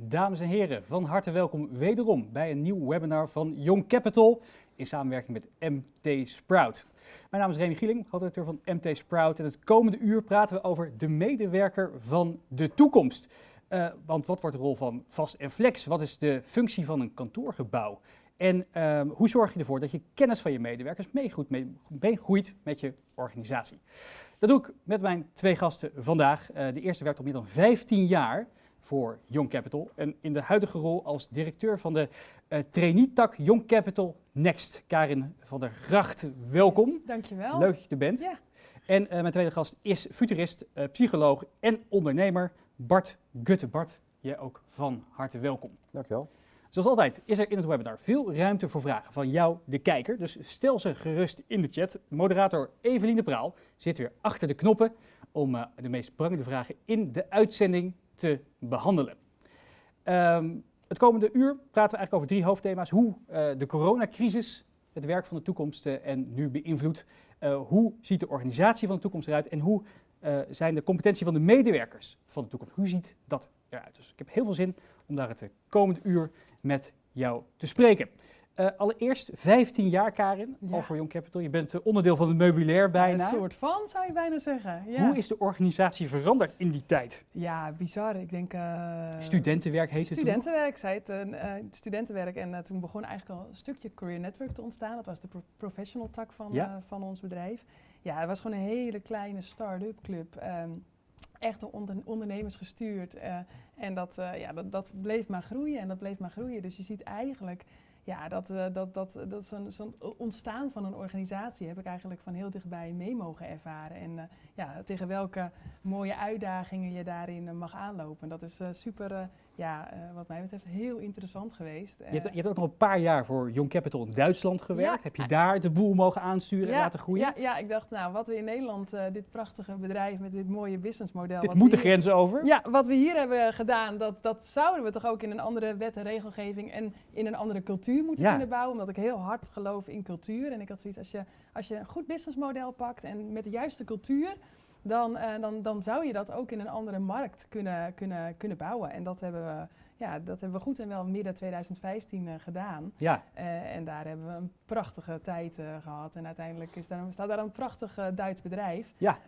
Dames en heren, van harte welkom wederom bij een nieuw webinar van Young Capital in samenwerking met MT Sprout. Mijn naam is Remy Gieling, hoofdredacteur van MT Sprout en het komende uur praten we over de medewerker van de toekomst. Uh, want wat wordt de rol van Vast en Flex? Wat is de functie van een kantoorgebouw? En uh, hoe zorg je ervoor dat je kennis van je medewerkers meegroeit met je organisatie? Dat doe ik met mijn twee gasten vandaag. Uh, de eerste werkt al meer dan 15 jaar voor Young Capital. En in de huidige rol als directeur van de uh, trainee-tak Young Capital Next. Karin van der Gracht, welkom. Yes, dankjewel. Leuk dat je er bent. Ja. En uh, mijn tweede gast is futurist, uh, psycholoog en ondernemer Bart Gutte. Bart, jij ook van harte welkom. Dankjewel. Zoals altijd is er in het webinar veel ruimte voor vragen van jou, de kijker. Dus stel ze gerust in de chat. Moderator Evelien de Praal zit weer achter de knoppen om uh, de meest prangende vragen in de uitzending te behandelen. Um, het komende uur praten we eigenlijk over drie hoofdthema's. Hoe uh, de coronacrisis het werk van de toekomst uh, en nu beïnvloedt. Uh, hoe ziet de organisatie van de toekomst eruit? En hoe zijn de competentie van de medewerkers van de toekomst? Hoe ziet dat eruit? Dus ik heb heel veel zin om daar het komende uur met jou te spreken. Uh, allereerst 15 jaar, Karin, ja. al voor Young Capital. Je bent uh, onderdeel van het meubilair bijna. Een soort van, zou je bijna zeggen. Ja. Hoe is de organisatie veranderd in die tijd? Ja, bizar. Ik denk... Uh, studentenwerk heette Studentenwerk, het zei het. studentenwerk. En toen begon eigenlijk al een stukje Career Network te ontstaan. Dat was de pro professional tak van, ja. van ons bedrijf. Ja, het was gewoon een hele kleine start-up club. Um, echt door onder ondernemers gestuurd. en dat, ja, dat, dat bleef maar groeien en dat bleef maar groeien. Dus je ziet eigenlijk ja, dat, uh, dat, dat, dat zo'n zo ontstaan van een organisatie heb ik eigenlijk van heel dichtbij mee mogen ervaren. En uh, ja, tegen welke mooie uitdagingen je daarin mag aanlopen. Dat is super, ja, wat mij betreft, heel interessant geweest. Je hebt, je hebt ook nog een paar jaar voor Young Capital in Duitsland gewerkt. Ja, heb je daar de boel mogen aansturen ja, en laten groeien? Ja, ja, ik dacht, nou, wat we in Nederland, dit prachtige bedrijf met dit mooie businessmodel. Dit moet de grens over? Ja, wat we hier hebben gedaan, dat, dat zouden we toch ook in een andere wet en regelgeving en in een andere cultuur moeten ja. kunnen bouwen, omdat ik heel hard geloof in cultuur. En ik had zoiets, als je, als je een goed businessmodel pakt en met de juiste cultuur, dan, uh, dan, dan zou je dat ook in een andere markt kunnen, kunnen, kunnen bouwen. En dat hebben we, ja, dat hebben we goed en wel midden 2015 uh, gedaan. Ja. Uh, en daar hebben we een prachtige tijd gehad. En uiteindelijk is daar, staat daar een prachtig Duits bedrijf. Ja.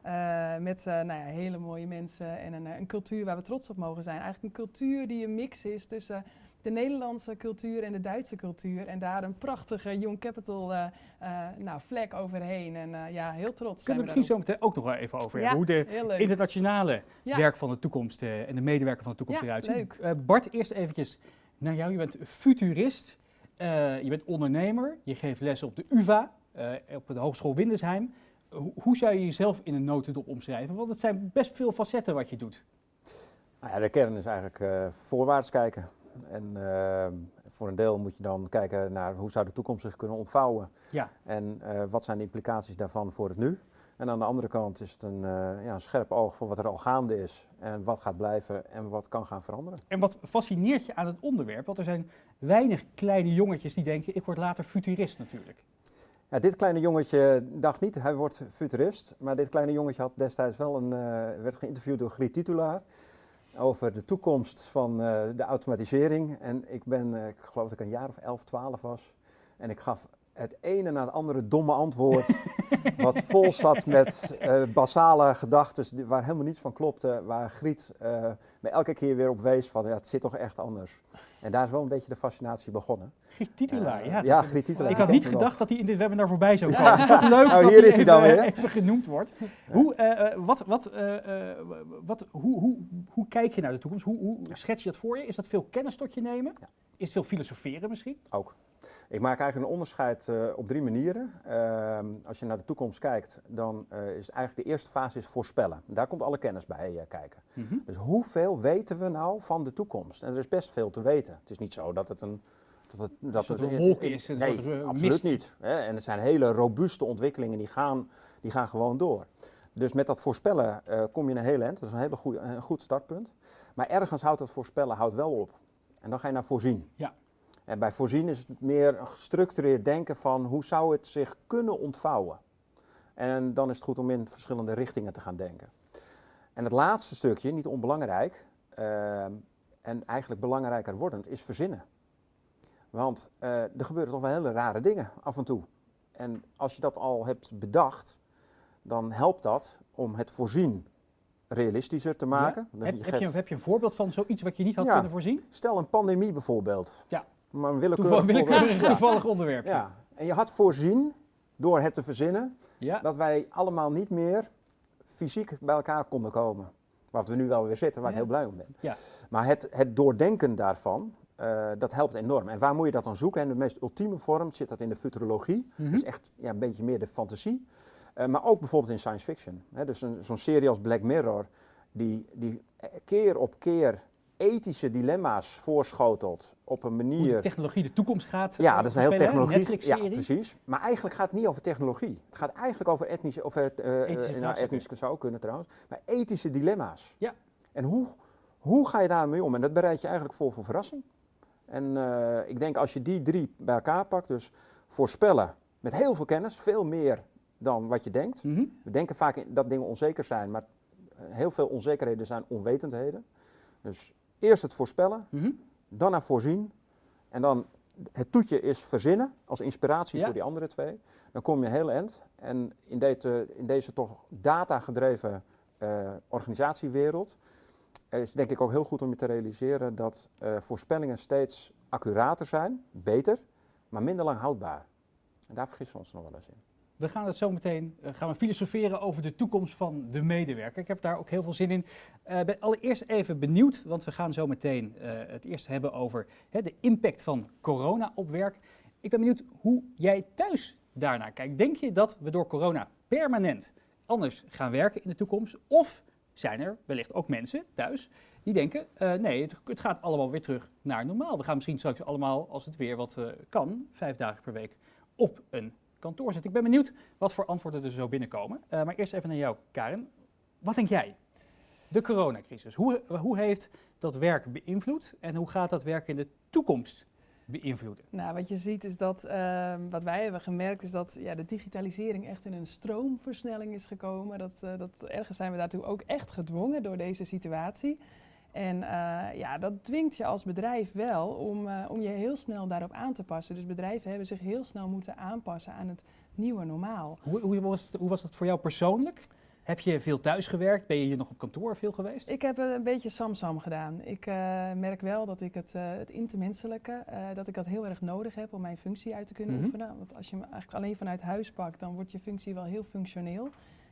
met nou ja, hele mooie mensen en een, een cultuur waar we trots op mogen zijn. Eigenlijk een cultuur die een mix is tussen de Nederlandse cultuur en de Duitse cultuur. En daar een prachtige Young Capital uh, uh, nou, vlek overheen. En uh, ja, heel trots. Kunnen we misschien zo meteen ook nog wel even over hebben. Ja, hoe de internationale ja. werk van de toekomst en de medewerker van de toekomst ja, eruit ziet. Bart, eerst eventjes naar jou. Je bent futurist. je bent ondernemer. Je geeft les op de UvA, op de Hogeschool Windesheim. hoe zou je jezelf in een notendop omschrijven? Want het zijn best veel facetten wat je doet. Nou ja, de kern is eigenlijk voorwaarts kijken. En uh, voor een deel moet je dan kijken naar hoe zou de toekomst zich kunnen ontvouwen. Ja. En uh, wat zijn de implicaties daarvan voor het nu. En aan de andere kant is het een, uh, ja, een scherp oog voor wat er al gaande is. En wat gaat blijven en wat kan gaan veranderen. En wat fascineert je aan het onderwerp? Want er zijn weinig kleine jongetjes die denken, ik word later futurist natuurlijk. Ja, dit kleine jongetje dacht niet, hij wordt futurist. Maar dit kleine jongetje had destijds wel een, werd geïnterviewd door Griet Titulaar over de toekomst van uh, de automatisering. En ik ben, uh, ik geloof dat ik een jaar of 11, 12 was. En ik gaf het ene na het andere domme antwoord. wat vol zat met uh, basale gedachten waar helemaal niets van klopte. Waar Griet me elke keer weer op wees van ja, het zit toch echt anders. En daar is wel een beetje de fascinatie begonnen. Griet Titulaar, ja. Ja, Griet Titulaar. Ik had niet gedacht dat hij in dit webinar voorbij zou komen. Ja. Toch leuk nou, dat hier hij is hij dan even, weer. even genoemd wordt. Hoe, uh, wat, wat, uh, wat, hoe, hoe, hoe kijk je naar de toekomst? Hoe, hoe schets je dat voor je? Is dat veel kennis tot je nemen? Ja. Is het veel filosoferen misschien? Ook. Ik maak eigenlijk een onderscheid uh, op drie manieren. Uh, als je naar de toekomst kijkt, dan uh, is eigenlijk de eerste fase is voorspellen. Daar komt alle kennis bij kijken. Mhm. Mm -hmm. Dus hoeveel weten we nou van de toekomst? En er is best veel te weten. Het is niet zo dat het een dat het, dat het een wolk is. Nee, nee absoluut mist. niet. Hè? En het zijn hele robuuste ontwikkelingen, die gaan, die gaan gewoon door. Dus met dat voorspellen kom je een heel eind. Dat is een, hele goeie, een goed startpunt. Maar ergens houdt dat voorspellen houdt wel op. En dan ga je naar voorzien. Ja. En bij voorzien is het meer gestructureerd denken van hoe zou het zich kunnen ontvouwen. En dan is het goed om in verschillende richtingen te gaan denken. En het laatste stukje, niet onbelangrijk, uh, en eigenlijk belangrijker wordend, is verzinnen. Want er gebeuren toch wel hele rare dingen af en toe. En als je dat al hebt bedacht, dan helpt dat om het voorzien realistischer te maken. Heb, je, heb, je, heb, je, een voorbeeld van zoiets wat je niet had kunnen voorzien? Stel een pandemie bijvoorbeeld. Ja. Maar een willekeurig, willekeurig toevallig onderwerp. Ja. En je had voorzien, door het te verzinnen, dat wij allemaal niet meer fysiek bij elkaar konden komen. Wat we nu wel weer zitten, waar ik heel blij om ben. Ja. Maar het, het doordenken daarvan, uh, dat helpt enorm. En waar moet je dat dan zoeken? En de meest ultieme vorm zit dat in de futurologie. Mm Dus echt ja, een beetje meer de fantasie. Uh, maar ook bijvoorbeeld in science fiction. Hè? Dus zo'n serie als Black Mirror, die, die keer op keer ethische dilemma's voorschotelt op een manier... Hoe de technologie de toekomst gaat Ja, dat is een heel technologie. Ja, precies. Maar eigenlijk gaat het niet over technologie. Het gaat eigenlijk over etnische... Of, uh, ethische nou, etnisch zou kunnen trouwens. Maar ethische dilemma's. Ja. En hoe, hoe ga je daarmee om? En dat bereid je eigenlijk voor voor verrassing. En uh, ik denk als je die drie bij elkaar pakt, dus voorspellen met heel veel kennis, veel meer dan wat je denkt. Mm -hmm. We denken vaak dat dingen onzeker zijn, maar heel veel onzekerheden zijn onwetendheden. Dus eerst het voorspellen, mm -hmm. dan naar voorzien. En dan het toetje is verzinnen als inspiratie Ja. voor die andere twee. Dan kom je heel eind. En in, deze, in deze toch data-gedreven eh, organisatiewereld is denk ik ook heel goed om je te realiseren dat eh, voorspellingen steeds accurater zijn, beter, maar minder lang houdbaar. En daar vergissen we ons nog wel eens in. We gaan het zo meteen uh, gaan we filosoferen over de toekomst van de medewerker. Ik heb daar ook heel veel zin in. Uh, ben allereerst even benieuwd, want we gaan zo meteen uh, het eerst hebben over hè, de impact van corona op werk. Ik ben benieuwd hoe jij thuis daarnaar kijkt. Denk je dat we door corona permanent anders gaan werken in de toekomst? Of zijn er wellicht ook mensen thuis die denken, nee, het, gaat allemaal weer terug naar normaal. We gaan misschien straks allemaal, als het weer wat kan, vijf dagen per week op een kantoor zitten. Ik ben benieuwd wat voor antwoorden er zo binnenkomen. Uh, maar eerst even naar jou, Karen. Wat denk jij? De coronacrisis, hoe, hoe heeft dat werk beïnvloed en hoe gaat dat werk in de toekomst beïnvloeden? Nou, wat je ziet is dat, uh, wat wij hebben gemerkt, is dat ja, de digitalisering echt in een stroomversnelling is gekomen. Dat, uh, dat ergens zijn we daartoe ook echt gedwongen door deze situatie. En uh, ja, dat dwingt je als bedrijf wel om, uh, om je heel snel daarop aan te passen. Dus bedrijven hebben zich heel snel moeten aanpassen aan het nieuwe normaal. Hoe, hoe, was, het, hoe was dat voor jou persoonlijk? Heb je veel thuis gewerkt? Ben je hier nog op kantoor veel geweest? Ik heb een beetje samsam gedaan. Ik uh, merk wel dat ik het, uh, het intermenselijke, uh, dat ik dat heel erg nodig heb om mijn functie uit te kunnen Mhm. oefenen. Want als je hem eigenlijk alleen vanuit huis pakt, dan wordt je functie wel heel functioneel.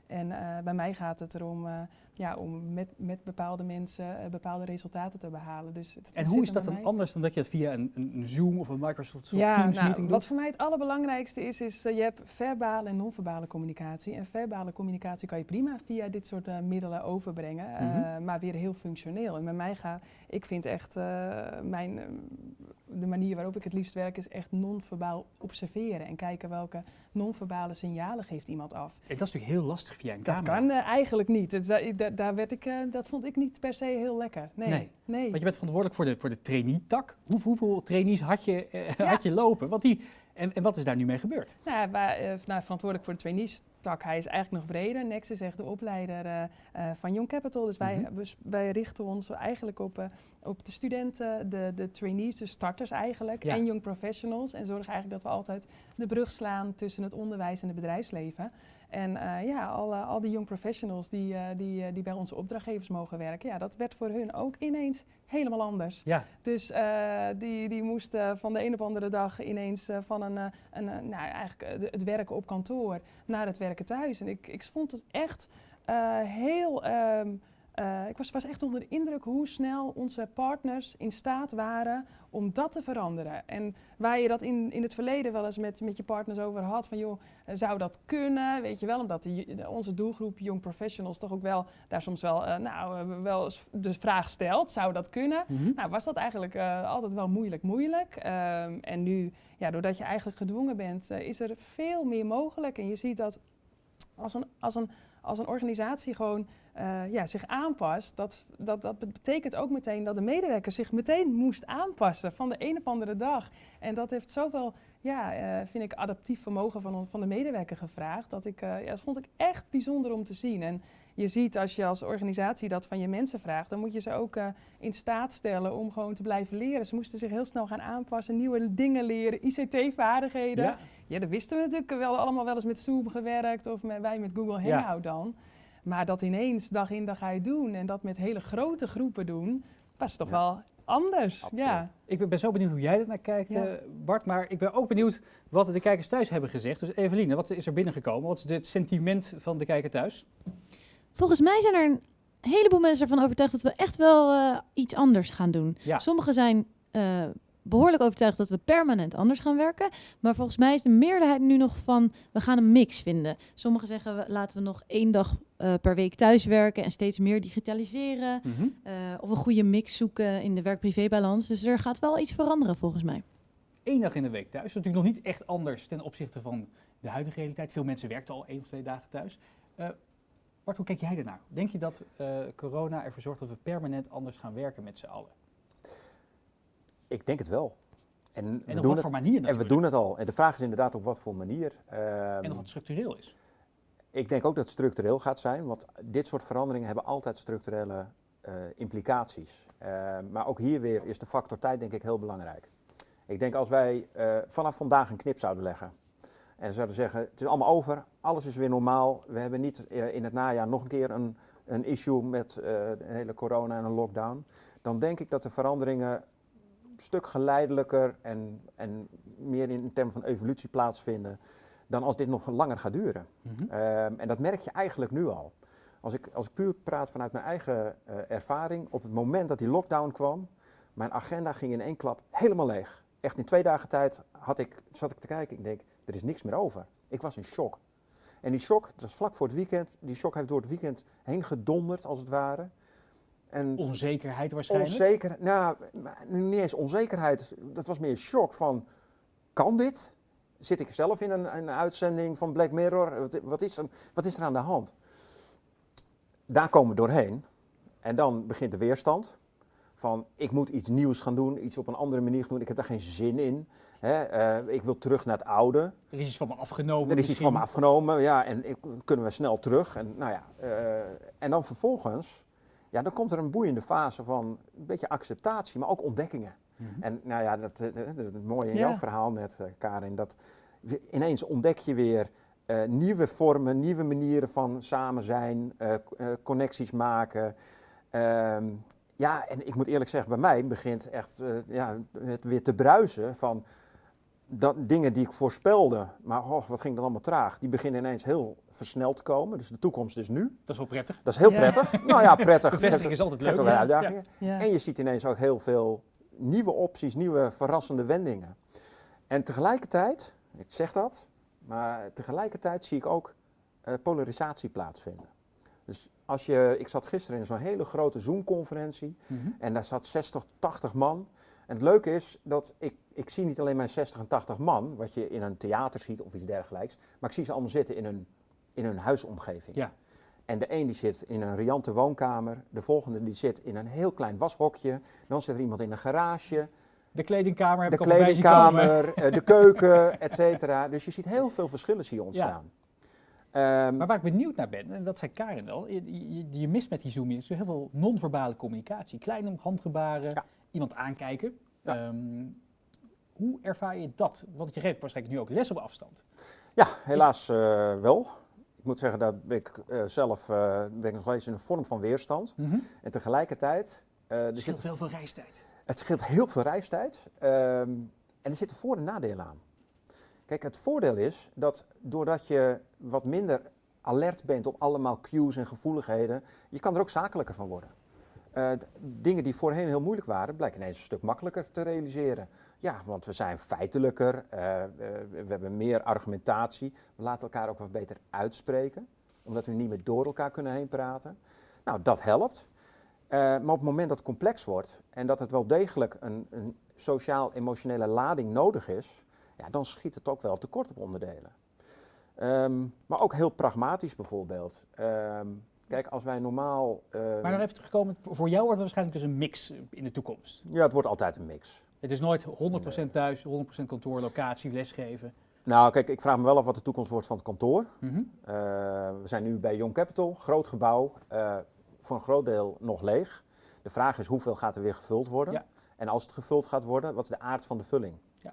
En uh, bij mij gaat het erom uh, ja, om met, met bepaalde mensen uh, bepaalde resultaten te behalen. Dus het, en hoe is dat dan anders dan dat je het via een, een Zoom of een Microsoft ja, Teams nou, meeting doet? Wat voor mij het allerbelangrijkste is, is je hebt verbale en non-verbale communicatie. En verbale communicatie kan je prima via dit soort middelen overbrengen, Mhm. -hmm. maar weer heel functioneel. En bij mij gaat, ik vind echt mijn, de manier waarop ik het liefst werk is echt non-verbaal observeren en kijken welke non-verbale signalen geeft iemand af. En dat is natuurlijk heel lastig via een Dat camera. kan uh, eigenlijk niet. Dus, da daar werd ik, uh, dat vond ik niet per se heel lekker. Nee. Nee. nee. Want je bent verantwoordelijk voor de, voor de trainee-tak. Hoe, hoeveel trainees had je, ja. had je lopen? Want die, en, en wat is daar nu mee gebeurd? Nou, wij, nou, verantwoordelijk voor de trainees-tak, hij is eigenlijk nog breder. Nex is echt de opleider van Young Capital. Dus wij, Mm -hmm. we, wij richten ons eigenlijk op, op de studenten, de, de trainees, de starters eigenlijk. Ja. En young professionals. En zorgen eigenlijk dat we altijd de brug slaan tussen het onderwijs en het bedrijfsleven. En uh, ja, al, uh, al die young professionals die, uh, die, die bij onze opdrachtgevers mogen werken, ja, dat werd voor hun ook ineens helemaal anders. Ja. Dus die, die moesten van de een op andere dag ineens van een, een, nou, eigenlijk het werken op kantoor naar het werken thuis. En ik, ik vond het echt heel. Um, uh, ik was, was, echt onder de indruk hoe snel onze partners in staat waren om dat te veranderen. En waar je dat in, in het verleden wel eens met, met je partners over had, van joh, zou dat kunnen? Weet je wel, omdat die, de, onze doelgroep Young Professionals toch ook wel daar soms wel, uh, nou, wel de vraag stelt, zou dat kunnen? Mm -hmm. Nou, was dat eigenlijk altijd wel moeilijk, moeilijk. Um, en nu, ja, doordat je eigenlijk gedwongen bent, is er veel meer mogelijk. En je ziet dat als een, als een, als een organisatie gewoon uh, ja, zich aanpast, dat, dat, dat betekent ook meteen dat de medewerker zich meteen moest aanpassen van de een op andere dag. En dat heeft zoveel, ja, uh, vind ik, adaptief vermogen van, van de medewerker gevraagd. Dat ik, uh, ja, dat vond ik echt bijzonder om te zien. En je ziet als je als organisatie dat van je mensen vraagt, dan moet je ze ook in staat stellen om gewoon te blijven leren. Ze moesten zich heel snel gaan aanpassen, nieuwe dingen leren, ICT-vaardigheden. Ja. Ja, dat wisten we natuurlijk wel allemaal wel eens met Zoom gewerkt of met, wij met Google Hangout dan. Maar dat ineens dag in dag uit doen en dat met hele grote groepen doen, was toch wel anders. Ja. Ik ben zo benieuwd hoe jij er naar kijkt, eh, Bart. Maar ik ben ook benieuwd wat de kijkers thuis hebben gezegd. Dus Eveline, wat is er binnengekomen? Wat is het sentiment van de kijker thuis? Volgens mij zijn er een heleboel mensen ervan overtuigd dat we echt wel uh, iets anders gaan doen. Sommigen zijn uh, behoorlijk overtuigd dat we permanent anders gaan werken. Maar volgens mij is de meerderheid nu nog van we gaan een mix vinden. Sommigen zeggen we, laten we nog één dag uh, per week thuiswerken en steeds meer digitaliseren. Mm -hmm. uh, of een goede mix zoeken in de werk-privé-balans. Dus er gaat wel iets veranderen volgens mij. Eén dag in de week thuis. Dat is natuurlijk nog niet echt anders ten opzichte van de huidige realiteit. Veel mensen werken al één of twee dagen thuis. Uh, Bart, hoe kijk jij ernaar? Denk je dat corona ervoor zorgt dat we permanent anders gaan werken met z'n allen? Ik denk het wel. En, en we op wat voor manier En we doen het al. En de vraag is inderdaad op wat voor manier. Um, en of het structureel is. Ik denk ook dat het structureel gaat zijn, want dit soort veranderingen hebben altijd structurele uh, implicaties. Uh, maar ook hier weer is de factor tijd denk ik heel belangrijk. Ik denk als wij uh, vanaf vandaag een knip zouden leggen en zouden zeggen het is allemaal over, alles is weer normaal, we hebben niet in het najaar nog een keer een, een issue met een hele corona en een lockdown, dan denk ik dat de veranderingen stuk geleidelijker en, en meer in termen van evolutie plaatsvinden dan als dit nog langer gaat duren. Mm -hmm. um, en dat merk je eigenlijk nu al. Als ik, als ik puur praat vanuit mijn eigen uh, ervaring, op het moment dat die lockdown kwam, mijn agenda ging in één klap helemaal leeg. Echt in twee dagen tijd had ik, zat ik te kijken, ik denk, er is niks meer over. Ik was in shock. En die shock, dat was vlak voor het weekend, die shock heeft door het weekend heen gedonderd als het ware. En onzekerheid waarschijnlijk? Onzeker, nou, niet eens onzekerheid. Dat was meer shock van, kan dit? Zit ik zelf in een, een uitzending van Black Mirror? Wat, wat, is er, wat is er aan de hand? Daar komen we doorheen. En dan begint de weerstand. Van, ik moet iets nieuws gaan doen, iets op een andere manier gaan doen. Ik heb daar geen zin in. Hè? Uh, ik wil terug naar het oude. Er is iets van me afgenomen. Er is iets van me afgenomen, ja. En ik, kunnen we snel terug. En, nou ja, uh, en dan vervolgens ja, dan komt er een boeiende fase van een beetje acceptatie, maar ook ontdekkingen. Mm -hmm. En nou ja, dat, dat, dat, dat mooie in ja. jouw verhaal net, uh, Karin, dat ineens ontdek je weer uh, nieuwe vormen, nieuwe manieren van samen zijn, uh, connecties maken. Um, ja, en ik moet eerlijk zeggen, bij mij begint echt ja, het weer te bruisen van dat, dingen die ik voorspelde, maar oh, wat ging dan allemaal traag, die beginnen ineens heel versneld te komen. Dus de toekomst is nu. Dat is wel prettig. Dat is heel prettig. Nou ja, prettig. Bevestiging is altijd leuk. Ja. Uitdagingen. Ja. En je ziet ineens ook heel veel nieuwe opties, nieuwe verrassende wendingen. En tegelijkertijd, ik zeg dat, maar tegelijkertijd zie ik ook uh, polarisatie plaatsvinden. Dus als je, ik zat gisteren in zo'n hele grote Zoom-conferentie mm -hmm. en daar zat 60, 80 man. En het leuke is dat ik, ik zie niet alleen mijn 60 en 80 man, wat je in een theater ziet of iets dergelijks, maar ik zie ze allemaal zitten in een in hun huisomgeving. Ja. En de een die zit in een riante woonkamer, de volgende die zit in een heel klein washokje, dan zit er iemand in een garage. De kledingkamer heb de ik kledingkamer, uh, de keuken, et cetera. Dus je ziet heel veel verschillen zie je ontstaan. Ja. Um, maar waar ik benieuwd naar ben, en dat zei Karin al, je, je, je mist met die zoom in heel veel non-verbale communicatie. Kleine handgebaren, ja. Iemand aankijken. Ja. Um, hoe ervaar je dat? Want je geeft waarschijnlijk nu ook les op afstand. Ja, helaas uh, wel. Ik moet zeggen dat ik uh, zelf uh, ben nog steeds in een vorm van weerstand. Mm -hmm. En tegelijkertijd... Het scheelt heel veel reistijd. Het scheelt heel veel reistijd. Um, en er zitten voor- en nadelen aan. Kijk, het voordeel is dat doordat je wat minder alert bent op allemaal cues en gevoeligheden, je kan er ook zakelijker van worden. Uh, dingen die voorheen heel moeilijk waren, blijken ineens een stuk makkelijker te realiseren. Ja, want we zijn feitelijker, uh, we hebben meer argumentatie, we laten elkaar ook wat beter uitspreken, omdat we niet meer door elkaar kunnen heen praten. Nou, dat helpt. Uh, maar op het moment dat het complex wordt en dat het wel degelijk een, een sociaal-emotionele lading nodig is, ja, dan schiet het ook wel tekort op onderdelen. Um, maar ook heel pragmatisch bijvoorbeeld. Um, Kijk, als wij normaal. Uh, maar dan even terugkomen, voor jou wordt het waarschijnlijk dus een mix in de toekomst. Ja, het wordt altijd een mix. Het is nooit 100% thuis, 100% kantoor, locatie, lesgeven. Nou, kijk, ik vraag me wel af wat de toekomst wordt van het kantoor. Mhm. Eh, we zijn nu bij Young Capital, groot gebouw, uh, voor een groot deel nog leeg. De vraag is hoeveel gaat er weer gevuld worden? Ja. En als het gevuld gaat worden, wat is de aard van de vulling? Ja.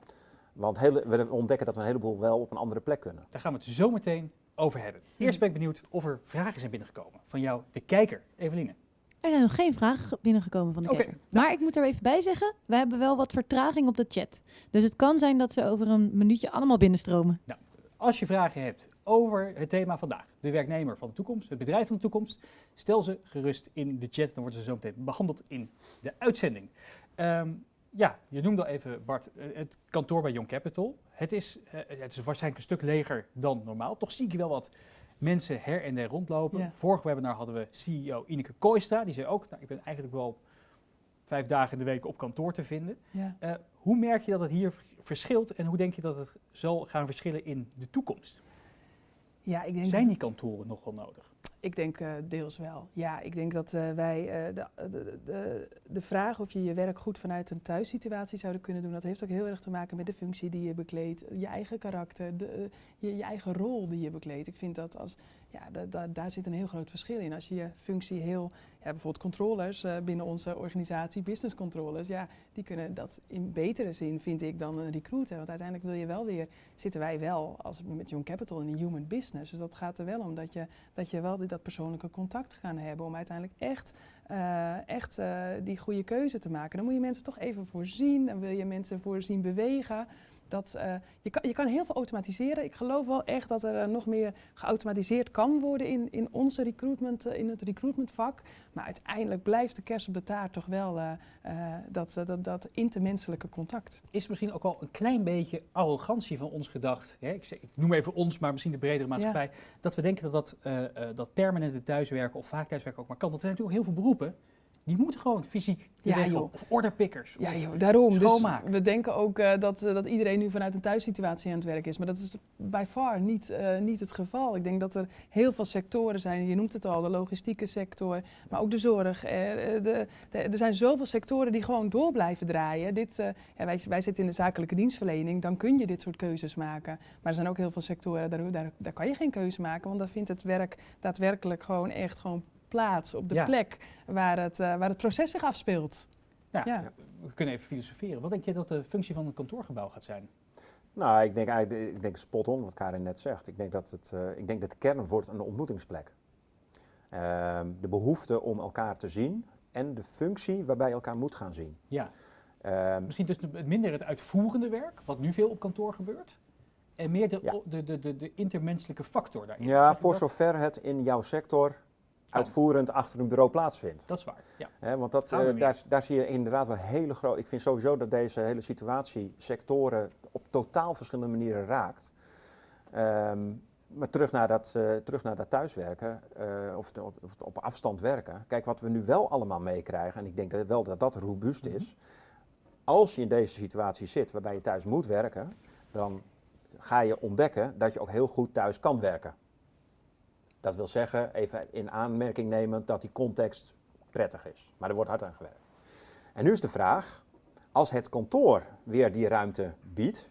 Want we ontdekken dat we een heleboel wel op een andere plek kunnen. Daar gaan we het zo meteen over hebben. Eerst ben ik benieuwd of er vragen zijn binnengekomen van jou, de kijker, Eveline. Er zijn nog geen vragen binnengekomen van de kijker. Maar ik moet er even bij zeggen, we hebben wel wat vertraging op de chat. Dus het kan zijn dat ze over een minuutje allemaal binnenstromen. Nou, als je vragen hebt over het thema vandaag, de werknemer van de toekomst, het bedrijf van de toekomst, stel ze gerust in de chat. Dan worden ze zo meteen behandeld in de uitzending. Ehm, ja, je noemde al even, Bart, eh, het kantoor bij Young Capital. Het is, uh, het is waarschijnlijk een stuk leger dan normaal. Toch zie ik wel wat mensen her en der rondlopen. Ja. Vorig webinar hadden we CEO Ineke Kooistra. Die zei ook, nou, ik ben eigenlijk wel vijf dagen in de week op kantoor te vinden. Ja. Uh, hoe merk je dat het hier verschilt en hoe denk je dat het zal gaan verschillen in de toekomst? Ja, ik denk Zijn die kantoren nog wel nodig? Ik denk uh, deels wel. Ja, ik denk dat uh, wij de, de, de, de, vraag of je je werk goed vanuit een thuissituatie zouden kunnen doen, dat heeft ook heel erg te maken met de functie die je bekleedt, je eigen karakter, de, je, je, eigen rol die je bekleedt. Ik vind dat als, ja, daar zit een heel groot verschil in. Als je je functie heel ja, bijvoorbeeld controllers uh, binnen onze organisatie, business controllers, ja, die kunnen dat in betere zin, vind ik, dan een recruiter. Want uiteindelijk wil je wel weer, zitten wij wel als met Young Capital in een human business. Dus dat gaat er wel om dat je, dat je wel dat persoonlijke contact gaan hebben om uiteindelijk echt, uh, echt uh, die goede keuze te maken. Dan moet je mensen toch even voorzien, dan wil je mensen voorzien bewegen. Dat, uh, je, kan, je kan heel veel automatiseren. Ik geloof wel echt dat er uh, nog meer geautomatiseerd kan worden in, in onze recruitment, uh, in het recruitmentvak. Maar uiteindelijk blijft de kerst op de taart toch wel dat, dat, dat intermenselijke contact. Is misschien ook wel een klein beetje arrogantie van ons gedacht. Hè? Ik, ik, noem even ons, maar misschien de bredere maatschappij. Dat we denken dat dat, dat permanente thuiswerken of vaak thuiswerken ook maar kan. Dat er zijn natuurlijk heel veel beroepen die moeten gewoon fysiek ja, joh. Of orderpickers. Ja, joh, daarom. Schoonmaken. Dus we denken ook uh, dat, uh, dat iedereen nu vanuit een thuissituatie aan het werk is. Maar dat is bij far niet, uh, niet het geval. Ik denk dat er heel veel sectoren zijn. Je noemt het al, de logistieke sector, maar ook de zorg. De, de, er zijn zoveel sectoren die gewoon door blijven draaien. Dit, ja, wij, wij zitten in de zakelijke dienstverlening, dan kun je dit soort keuzes maken. Maar er zijn ook heel veel sectoren, daar, daar, daar kan je geen keuze maken. Want daar vindt het werk daadwerkelijk gewoon echt gewoon plaats, op de plek waar het, uh, waar het proces zich afspeelt. Ja, we kunnen even filosoferen. Wat denk je dat de functie van een kantoorgebouw gaat zijn? Nou, ik denk eigenlijk, ik denk spot on wat Karin net zegt. Ik denk dat, het, uh, ik denk dat de kern wordt een ontmoetingsplek. Uh, de behoefte om elkaar te zien en de functie waarbij je elkaar moet gaan zien. Ja. Uh, Misschien dus minder het uitvoerende werk, wat nu veel op kantoor gebeurt. En meer de, de, de, de, de intermenselijke factor daarin. Ja, voor zover het in jouw sector uitvoerend achter een bureau plaatsvindt. Dat is waar, ja. He, want dat, uh, daar, daar, zie je inderdaad wel hele grote... Ik vind sowieso dat deze hele situatie sectoren op totaal verschillende manieren raakt. Um, maar terug naar dat, uh, terug naar dat thuiswerken, uh, of, op, op, afstand werken. Kijk, wat we nu wel allemaal meekrijgen, en ik denk dat wel dat dat robuust is. Mm Als je in deze situatie zit waarbij je thuis moet werken, dan ga je ontdekken dat je ook heel goed thuis kan werken. Dat wil zeggen, even in aanmerking nemen dat die context prettig is. Maar er wordt hard aan gewerkt. En nu is de vraag, als het kantoor weer die ruimte biedt,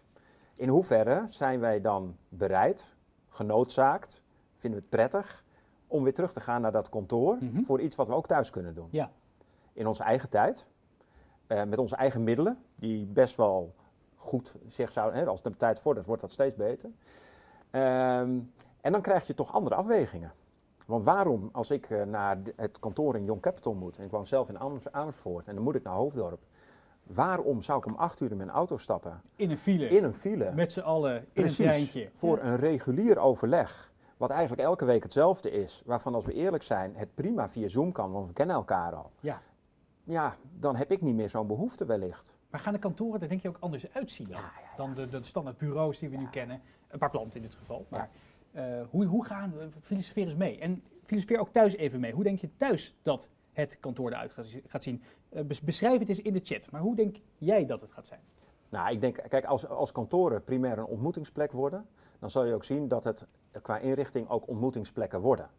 in hoeverre zijn wij dan bereid, genoodzaakt, vinden we het prettig, om weer terug te gaan naar dat kantoor mhm. voor iets wat we ook thuis kunnen doen? Ja. In onze eigen tijd, eh, met onze eigen middelen, die best wel goed zich zouden, als de tijd vordert, wordt dat steeds beter. Ehm, en dan krijg je toch andere afwegingen. Want waarom, als ik uh, naar het kantoor in Young Capital moet, en ik woon zelf in Amersfoort, en dan moet ik naar Hoofddorp, waarom zou ik om acht uur in mijn auto stappen? In een file. In een file. Met z'n allen in een treintje. Voor een regulier overleg, wat eigenlijk elke week hetzelfde is, waarvan als we eerlijk zijn, het prima via Zoom kan, want we kennen elkaar al. Ja. Ja, dan heb ik niet meer zo'n behoefte wellicht. Maar gaan de kantoren er denk je ook anders uitzien dan, ja, ja, dan de, de standaard bureaus die we nu kennen? Een paar planten in dit geval. Maar uh, hoe, hoe gaan we, filosofeer eens mee. En filosofeer ook thuis even mee. Hoe denk je thuis dat het kantoor eruit gaat zien? Uh, beschrijf het eens in de chat. Maar hoe denk jij dat het gaat zijn? Nou, ik denk, kijk, als, als kantoren primair een ontmoetingsplek worden, dan zal je ook zien dat het qua inrichting ook ontmoetingsplekken worden.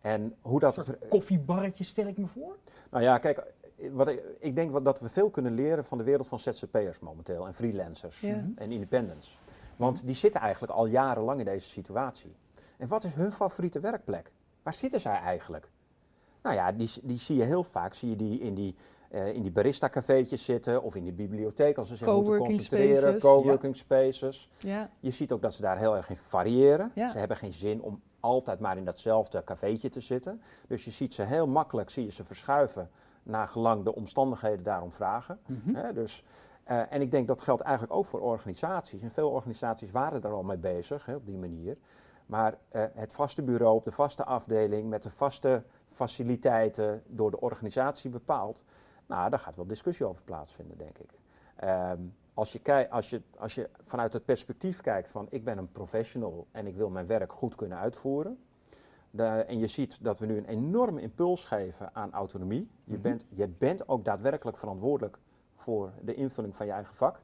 En hoe dat. Een soort koffiebarretje stel ik me voor? Nou ja, kijk, wat ik, ik denk dat we veel kunnen leren van de wereld van ZZP'ers momenteel en freelancers en independents. Want die zitten eigenlijk al jarenlang in deze situatie. En wat is hun favoriete werkplek? Waar zitten zij eigenlijk? Nou ja, die, die zie je heel vaak, zie je die in die, uh, in die barista-cafeetjes zitten of in de bibliotheek als ze zich moeten concentreren. Coworking spaces. Ja. Je ziet ook dat ze daar heel erg in variëren. Ze hebben geen zin om altijd maar in datzelfde cafeetje te zitten. Dus je ziet ze heel makkelijk, zie je ze verschuiven naar gelang de omstandigheden daarom vragen. Mhm. dus, uh, en ik denk dat geldt eigenlijk ook voor organisaties. En veel organisaties waren er al mee bezig op die manier. Maar uh, het vaste bureau op de vaste afdeling met de vaste faciliteiten door de organisatie bepaald. Nou, daar gaat wel discussie over plaatsvinden, denk ik. Um, als, je als, je, als je vanuit het perspectief kijkt van ik ben een professional en ik wil mijn werk goed kunnen uitvoeren. De, en je ziet dat we nu een enorme impuls geven aan autonomie. Je, mhm. bent, je bent ook daadwerkelijk verantwoordelijk voor de invulling van je eigen vak.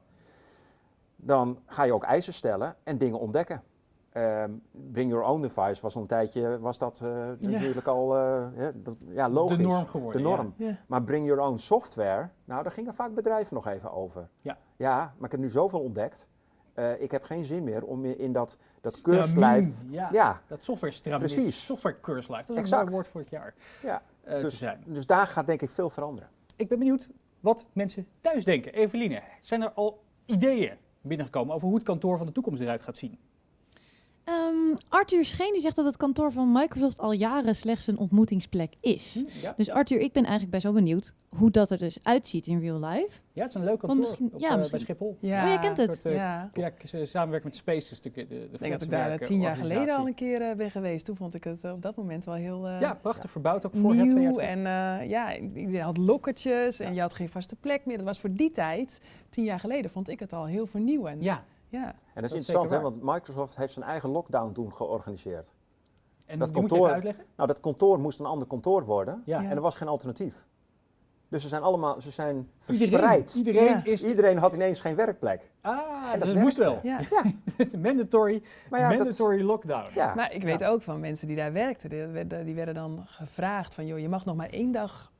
Dan ga je ook eisen stellen en dingen ontdekken. Ehm, bring your own device was al een tijdje, was dat uh, natuurlijk al uh, dat, ja, logisch. De norm geworden. De norm. Ja. Maar bring your own software, nou daar gingen vaak bedrijven nog even over. Ja. Ja, maar ik heb nu zoveel ontdekt. Uh, ik heb geen zin meer om in dat, dat keurslijf... Ja, ja, dat software stramien. Precies. Software keurslijf, dat is exact. een mooi woord voor het jaar. Ja, dus, dus daar gaat denk ik veel veranderen. Ik ben benieuwd wat mensen thuis denken. Eveline, zijn er al ideeën binnengekomen over hoe het kantoor van de toekomst eruit gaat zien? Um, Arthur Scheen die zegt dat het kantoor van Microsoft al jaren slechts een ontmoetingsplek is. Hm, dus Arthur, ik ben eigenlijk best wel benieuwd hoe dat er dus uitziet in real life. Ja, het is een leuk kantoor misschien, op, ja, uh, bij Schiphol. Ja. Oh, jij kent het? Soort, uh, ja. ja, samenwerken met Spaces. De, de, de ik denk dat ik daar tien jaar geleden al een keer uh, ben geweest. Toen vond ik het op dat moment wel heel Ja, prachtig verbouwd ook voor Nieuw en ja, je had lokkertjes en je had geen vaste plek meer. Dat was voor die tijd, tien jaar geleden, vond ik het al heel vernieuwend. Ja. Ja. En dat is interessant, hè, want Microsoft heeft zijn eigen lockdown toen georganiseerd. En dat kantoor, uitleggen? Nou, dat kantoor moest een ander kantoor worden ja. en er was geen alternatief. Dus ze zijn allemaal, ze zijn verspreid. Iedereen, iedereen, is iedereen had ineens geen werkplek. Ah, dat, moest wel. Ja. mandatory, mandatory lockdown. Ja. Maar ik weet ook van mensen die daar werkten, die, die werden dan gevraagd van, joh, je mag nog maar één dag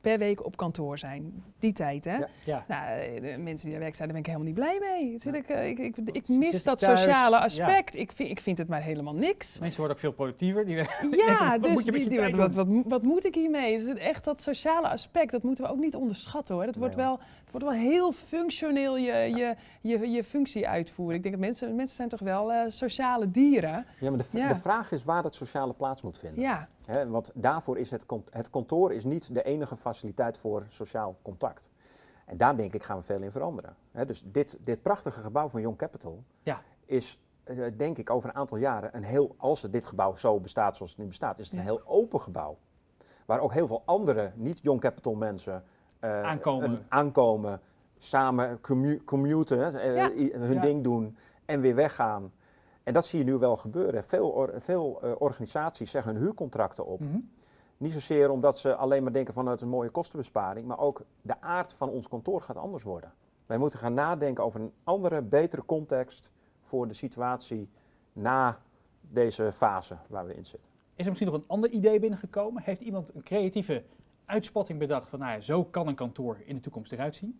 per week op kantoor zijn. Die tijd, hè? Ja. Nou, eh, de mensen die daar werken zijn, daar ben ik helemaal niet blij mee. Zit ik, eh, ik, ik, ik, mis dat sociale aspect. Ik, vind, ik vind het maar helemaal niks. Mensen worden ook veel productiever. Die ja, dus wat, die, die, wat, wat, wat, moet ik hiermee? Dus echt dat sociale aspect, dat moeten we ook niet onderschatten hoor. Het wordt, wel, wordt wel heel functioneel je, je, je, je functie uitvoeren. Ik denk dat mensen, mensen zijn toch wel uh, sociale dieren. Ja, maar de, de vraag is waar dat sociale plaats moet vinden. Ja want daarvoor is het, het kantoor is niet de enige faciliteit voor sociaal contact. En daar denk ik gaan we veel in veranderen. dus dit, dit prachtige gebouw van Young Capital ja. is eh, denk ik over een aantal jaren een heel, als dit gebouw zo bestaat zoals het nu bestaat, is het een heel open gebouw. Waar ook heel veel andere niet-Young Capital mensen uh, aankomen. aankomen, samen commuten, uh, hun ding doen en weer weggaan. En dat zie je nu wel gebeuren. Veel, veel uh, organisaties zeggen hun huurcontracten op. Mhm. Niet zozeer omdat ze alleen maar denken van het is een mooie kostenbesparing, maar ook de aard van ons kantoor gaat anders worden. Wij moeten gaan nadenken over een andere, betere context voor de situatie na deze fase waar we in zitten. Is er misschien nog een ander idee binnengekomen? Heeft iemand een creatieve uitspatting bedacht van nou ja, zo kan een kantoor in de toekomst eruit zien?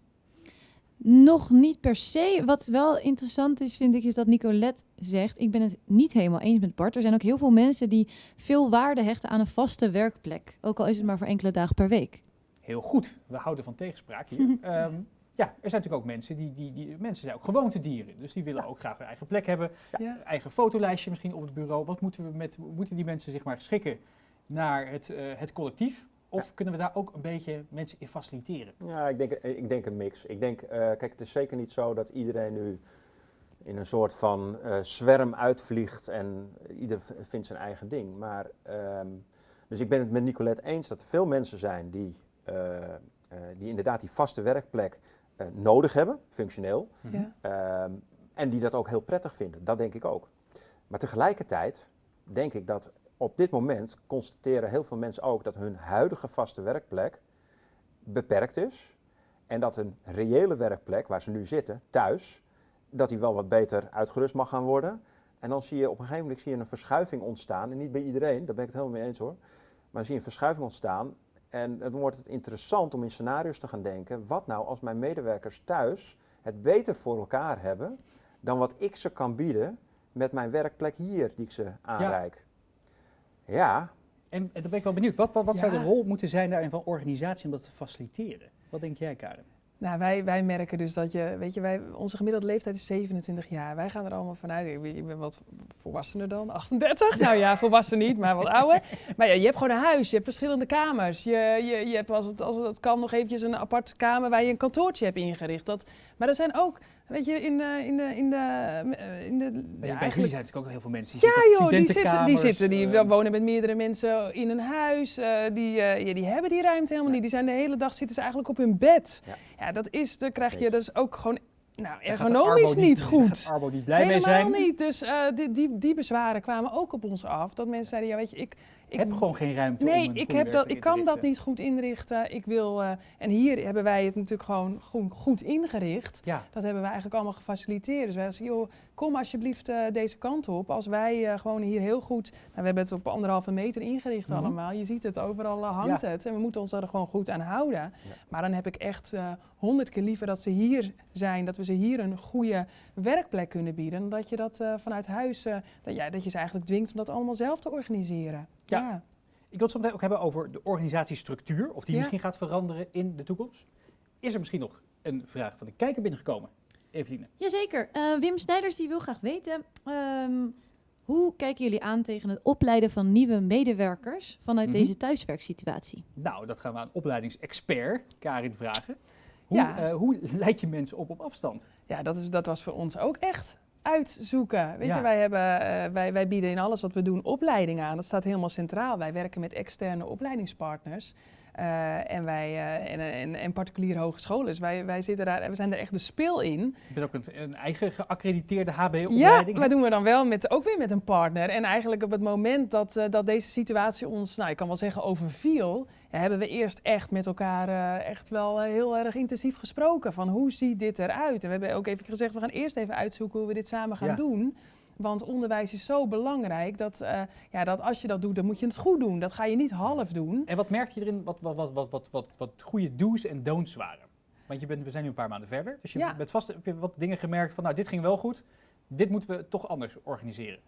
Nog niet per se. Wat wel interessant is, vind ik, is dat Nicolette zegt: Ik ben het niet helemaal eens met Bart. Er zijn ook heel veel mensen die veel waarde hechten aan een vaste werkplek. Ook al is het maar voor enkele dagen per week. Heel goed. We houden van tegenspraak hier. um, ja, er zijn natuurlijk ook mensen die, die, die mensen zijn ook gewoontedieren. Dus die willen ook graag hun eigen plek hebben. Ja. Eigen fotolijstje misschien op het bureau. Wat moeten we met, moeten die mensen zich maar schikken naar het, uh, het collectief? Of kunnen we daar ook een beetje mensen in faciliteren? Ja, ik denk, ik denk een mix. Ik denk, uh, kijk, het is zeker niet zo dat iedereen nu in een soort van uh, zwerm uitvliegt en ieder vindt zijn eigen ding. Maar, um, dus ik ben het met Nicolette eens dat er veel mensen zijn die, uh, die inderdaad die vaste werkplek nodig hebben, functioneel. Ja. Um, en die dat ook heel prettig vinden. Dat denk ik ook. Maar tegelijkertijd denk ik dat op dit moment constateren heel veel mensen ook dat hun huidige vaste werkplek beperkt is. En dat een reële werkplek waar ze nu zitten, thuis, dat die wel wat beter uitgerust mag gaan worden. En dan zie je op een gegeven moment zie je een verschuiving ontstaan. En niet bij iedereen, daar ben ik het helemaal mee eens hoor. Maar dan zie je een verschuiving ontstaan. En dan wordt het interessant om in scenario's te gaan denken. Wat nou als mijn medewerkers thuis het beter voor elkaar hebben dan wat ik ze kan bieden met mijn werkplek hier die ik ze aanreik. Ja. Ja. En, en dan ben ik wel benieuwd, wat, wat, wat zou de rol moeten zijn daarin van organisatie om dat te faciliteren? Wat denk jij, Karen? Nou, wij, wij merken dus dat je, weet je, wij, onze gemiddelde leeftijd is 27 jaar. Wij gaan er allemaal vanuit, ik ben, ik ben wat volwassener dan, 38. Nou ja, volwassen niet, maar wat ouder. Maar ja, je hebt gewoon een huis, je hebt verschillende kamers. Je, je, je hebt als het, als het kan nog eventjes een aparte kamer waar je een kantoortje hebt ingericht. Dat, maar er zijn ook Weet je, in de. In de, in de, eh, in de ja, ja, bij jullie zijn natuurlijk ook heel veel mensen. Die ja, joh, die zitten, die zitten, die uh, wonen met meerdere mensen in een huis. Uh, die, uh, ja, die hebben die ruimte helemaal niet. Die zijn de hele dag zitten ze eigenlijk op hun bed. Ja, dat is, dan krijg je dus ook gewoon nou, ergonomisch niet goed. Arbo niet blij Helemaal mee zijn. Helemaal niet. Dus uh, die, die, die bezwaren kwamen ook op ons af. Dat mensen zeiden, ja weet je, ik, ik heb gewoon geen ruimte nee, om ik, heb dat, ik kan dat niet goed inrichten. Ik wil, uh, en hier hebben wij het natuurlijk gewoon goed, goed ingericht. Ja. Dat hebben wij eigenlijk allemaal gefaciliteerd. Dus wij zeggen, joh, kom alsjeblieft uh, deze kant op. Als wij uh, gewoon hier heel goed, nou, we hebben het op anderhalve meter ingericht mm -hmm. allemaal. Je ziet het, overal hangt ja. het. En we moeten ons er gewoon goed aan houden. Ja. Maar dan heb ik echt honderd keer liever dat ze hier zijn. Dat we ze hier een goede werkplek kunnen bieden. Dan dat je dat vanuit huis, dat, ja, dat je ze eigenlijk dwingt om dat allemaal zelf te organiseren. Ja. Ik wil het zo meteen ook hebben over de organisatiestructuur, of die misschien gaat veranderen in de toekomst. Is er misschien nog een vraag van de kijker binnengekomen? Eveline. Jazeker. Uh, Wim Snijders die wil graag weten, um, hoe kijken jullie aan tegen het opleiden van nieuwe medewerkers vanuit mm -hmm. deze thuiswerksituatie? Nou, dat gaan we aan opleidingsexpert Karin vragen. Hoe, ja. uh, hoe leid je mensen op op afstand? Ja, dat, is, dat was voor ons ook echt uitzoeken. Weet je, wij, hebben, uh, wij, wij bieden in alles wat we doen opleiding aan. Dat staat helemaal centraal. Wij werken met externe opleidingspartners. Uh, en, wij, uh, en, en, en, particuliere hogescholen. Dus wij, wij, zitten daar, we zijn er echt de speel in. Je bent ook een, een eigen geaccrediteerde HBO-opleiding? Ja, maar doen we dan wel met, ook weer met een partner. En eigenlijk op het moment dat, uh, dat deze situatie ons, nou ik kan wel zeggen, overviel... Ja, hebben we eerst echt met elkaar echt wel heel erg intensief gesproken. Van hoe ziet dit eruit? En we hebben ook even gezegd, we gaan eerst even uitzoeken hoe we dit samen gaan ja. doen... Want onderwijs is zo belangrijk dat, uh, ja, dat als je dat doet, dan moet je het goed doen. Dat ga je niet half doen. En wat merk je erin, wat, wat, wat, wat, wat, wat, wat goede do's en don'ts waren? Want je bent, we zijn nu een paar maanden verder, dus je ja. bent vast, heb je wat dingen gemerkt van, nou, dit ging wel goed, dit moeten we toch anders organiseren.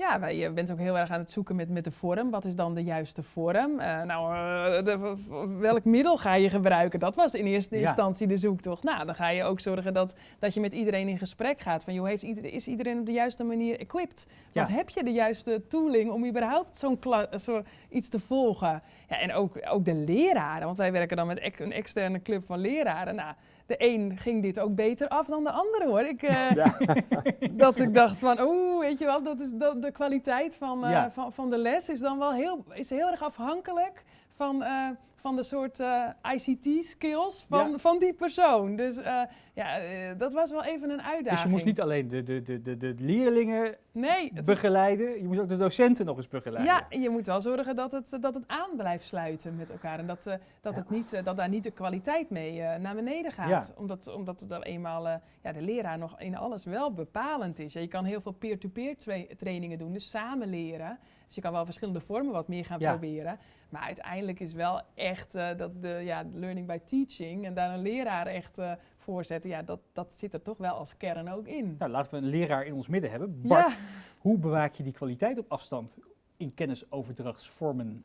Ja, je bent ook heel erg aan het zoeken met, met de vorm. Wat is dan de juiste vorm? Uh, nou, uh, de, welk middel ga je gebruiken? Dat was in eerste ja. instantie de zoektocht. Nou, dan ga je ook zorgen dat, dat je met iedereen in gesprek gaat. Van, joh, heeft iedereen, is iedereen op de juiste manier equipped? Ja. Wat heb je de juiste tooling om überhaupt zo'n zo iets te volgen? Ja, en ook, ook de leraren, want wij werken dan met een externe club van leraren. Nou, de een ging dit ook beter af dan de andere hoor. Ik, uh, ja. dat ik dacht van, oeh, weet je wel, dat is dat, de kwaliteit van, uh, ja. van, van de les is dan wel heel, is heel erg afhankelijk van, uh, van de soort uh, ICT-skills van, ja. van die persoon. Dus uh, ja, uh, dat was wel even een uitdaging. Dus je moest niet alleen de, de, de, de, de leerlingen nee, begeleiden, is... je moest ook de docenten nog eens begeleiden. Ja, je moet wel zorgen dat het, dat het aan blijft sluiten met elkaar. En dat, dat, het niet, dat daar niet de kwaliteit mee naar beneden gaat. Ja. Omdat, omdat het eenmaal ja, de leraar nog in alles wel bepalend is. Je kan heel veel peer-to-peer -peer tra trainingen doen, dus samen leren. Dus je kan wel verschillende vormen wat meer gaan ja. proberen. Maar uiteindelijk is wel echt uh, dat de ja, learning by teaching en daar een leraar echt uh, voor zetten. Ja, dat, dat zit er toch wel als kern ook in. Nou, laten we een leraar in ons midden hebben. Bart, ja. hoe bewaak je die kwaliteit op afstand in kennisoverdrachtsvormen?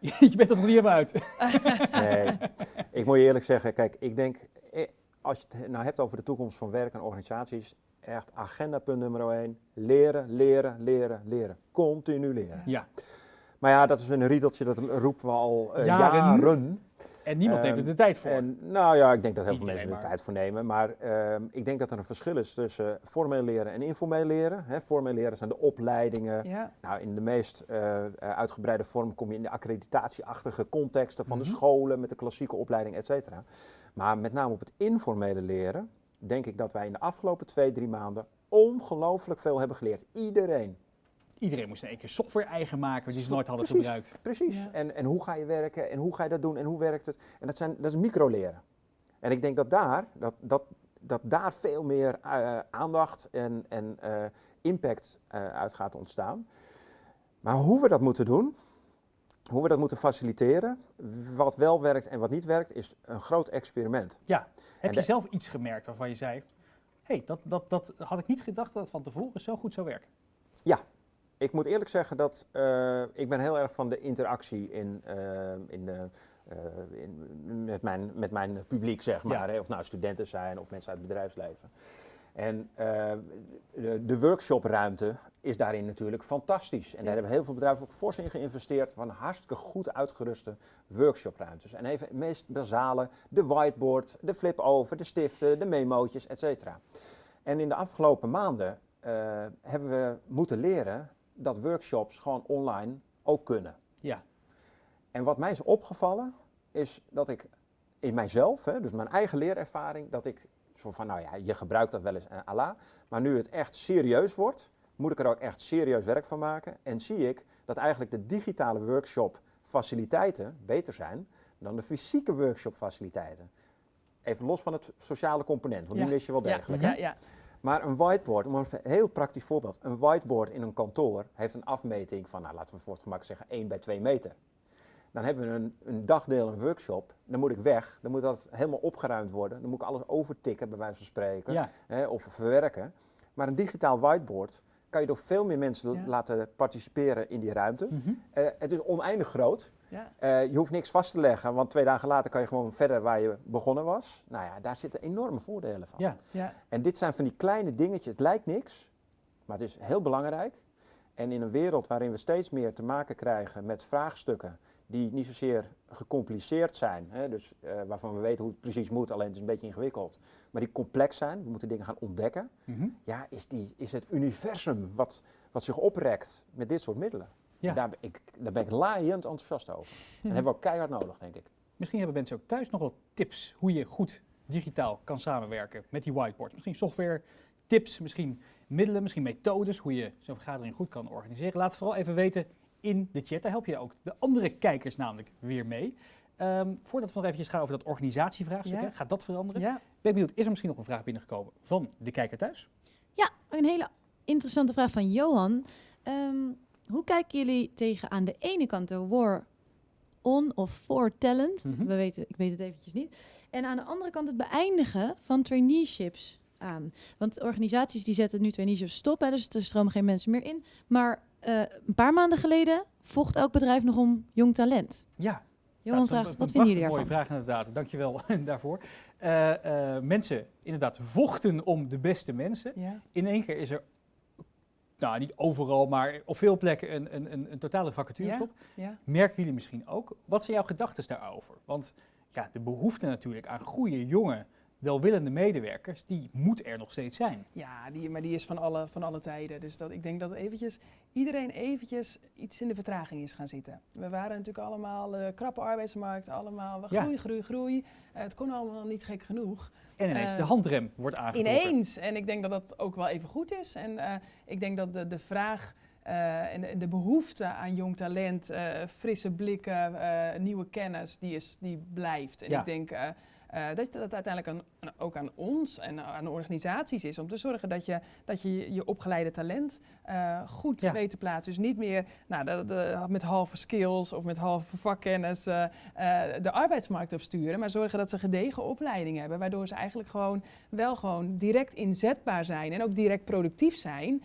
je bent er nog niet helemaal uit. nee, ik moet je eerlijk zeggen, kijk, ik denk, eh, als je het nou hebt over de toekomst van werk en organisaties, echt agendapunt nummer 1. Leren, leren, leren, leren. Continu leren. Ja. Maar ja, dat is een riedeltje, dat roepen we al uh, jaren. jaren. En niemand um, neemt er de tijd voor. En, nou ja, ik denk dat heel veel mensen er de tijd voor nemen. Maar um, ik denk dat er een verschil is tussen formeel leren en informeel leren. Hè, formeel leren zijn de opleidingen. Ja. Nou, in de meest uh, uitgebreide vorm kom je in de accreditatieachtige contexten van mm -hmm. de scholen met de klassieke opleiding, et cetera. Maar met name op het informele leren, denk ik dat wij in de afgelopen twee, drie maanden ongelooflijk veel hebben geleerd. Iedereen. Iedereen moest in één keer software eigen maken die ze nooit hadden precies, gebruikt. Precies. Ja. En, en hoe ga je werken en hoe ga je dat doen en hoe werkt het? En dat, zijn, dat is microleren. En ik denk dat daar, dat, dat, dat daar veel meer uh, aandacht en, en uh, impact uh, uit gaat ontstaan. Maar hoe we dat moeten doen, hoe we dat moeten faciliteren, wat wel werkt en wat niet werkt, is een groot experiment. Ja, heb je zelf iets gemerkt waarvan je zei, hé, hey, dat, dat, dat had ik niet gedacht dat het van tevoren zo goed zou werken. Ja, ik moet eerlijk zeggen dat uh, ik ben heel erg van de interactie in, uh, in, uh, in, met, mijn, met mijn publiek, zeg maar. Hè, of nou studenten zijn of mensen uit het bedrijfsleven. En de, de workshopruimte is daarin natuurlijk fantastisch. En daar hebben heel veel bedrijven ook fors in geïnvesteerd van hartstikke goed uitgeruste workshopruimtes. En even het meest basale, de whiteboard, de flip-over, de stiften, de memootjes, et cetera. En in de afgelopen maanden hebben we moeten leren dat workshops gewoon online ook kunnen. Ja. En wat mij is opgevallen, is dat ik in mijzelf, hè, dus mijn eigen leerervaring, dat ik zo van, nou ja, je gebruikt dat wel eens à la, maar nu het echt serieus wordt, moet ik er ook echt serieus werk van maken. En zie ik dat eigenlijk de digitale workshop faciliteiten beter zijn dan de fysieke workshop faciliteiten. Even los van het sociale component, want die mis je wel degelijk. Ja. Maar een whiteboard, om een heel praktisch voorbeeld, een whiteboard in een kantoor heeft een afmeting van, nou, laten we voor het gemak zeggen, 1 bij 2 meter. Dan hebben we een, een dagdeel, een workshop, dan moet ik weg, dan moet dat helemaal opgeruimd worden, dan moet ik alles overtikken, bij wijze van spreken, hè, of verwerken. Maar een digitaal whiteboard kan je door veel meer mensen laten participeren in die ruimte. Mhm. Eh, het is oneindig groot. Ja. Uh, je hoeft niks vast te leggen, want twee dagen later kan je gewoon verder waar je begonnen was. Nou ja, daar zitten enorme voordelen van. Ja. Ja. En dit zijn van die kleine dingetjes. Het lijkt niks, maar het is heel belangrijk. En in een wereld waarin we steeds meer te maken krijgen met vraagstukken die niet zozeer gecompliceerd zijn, hè, dus uh, waarvan we weten hoe het precies moet, alleen het is een beetje ingewikkeld, maar die complex zijn, we moeten dingen gaan ontdekken, mm -hmm. ja, is, die, is het universum wat, wat zich oprekt met dit soort middelen. Ja. Daar, ben ik, daar ben ik laaiend enthousiast over. En hebben we ook keihard nodig, denk ik. Misschien hebben mensen ook thuis nog wel tips hoe je goed digitaal kan samenwerken met die whiteboards. Misschien software, tips, misschien middelen, misschien methodes hoe je zo'n vergadering goed kan organiseren. Laat het vooral even weten in de chat. Daar help je ook de andere kijkers namelijk weer mee. Um, voordat we nog eventjes gaan over dat organisatievraagstuk, gaat dat veranderen? Ja. Ben ik benieuwd, is er misschien nog een vraag binnengekomen van de kijker thuis? Ja, een hele interessante vraag van Johan. Um, hoe kijken jullie tegen aan de ene kant de war on of for talent? Mhm. We weten, ik weet het eventjes niet. En aan de andere kant het beëindigen van traineeships aan. Want organisaties die zetten nu traineeships stop, hè, dus er stromen geen mensen meer in. Maar uh, een paar maanden geleden vocht elk bedrijf nog om jong talent. Ja. Johan vraagt, wat vinden jullie daarvan? mooie vraag inderdaad, dankjewel daarvoor. Uh, uh, mensen inderdaad vochten om de beste mensen. Ja. In één keer is er nou niet overal, maar op veel plekken een, een, een, een totale vacaturestop. Ja, Merken jullie misschien ook? Wat zijn jouw gedachten daarover? Want ja, de behoefte natuurlijk aan goede, jonge, welwillende medewerkers, die moet er nog steeds zijn. Ja, die, maar die is van alle, van alle tijden. Dus dat, ik denk dat eventjes, iedereen eventjes iets in de vertraging is gaan zitten. We waren natuurlijk allemaal uh, krappe arbeidsmarkt, allemaal groei, groei, groei. Uh, het kon allemaal niet gek genoeg. En ineens uh, de handrem wordt aangetrokken. Ineens. En ik denk dat dat ook wel even goed is. En uh, ik denk dat de, de vraag uh, en de, de, behoefte aan jong talent, frisse blikken, nieuwe kennis, die, is, die blijft. En ja. ik denk uh, dat dat uiteindelijk aan, ook aan ons en aan organisaties is om te zorgen dat je dat je, je opgeleide talent uh, goed ja. weet te plaatsen. Dus niet meer nou, de, de, met halve skills of met halve vakkennis uh, de arbeidsmarkt opsturen, maar zorgen dat ze gedegen opleiding hebben, waardoor ze eigenlijk gewoon wel gewoon direct inzetbaar zijn en ook direct productief zijn.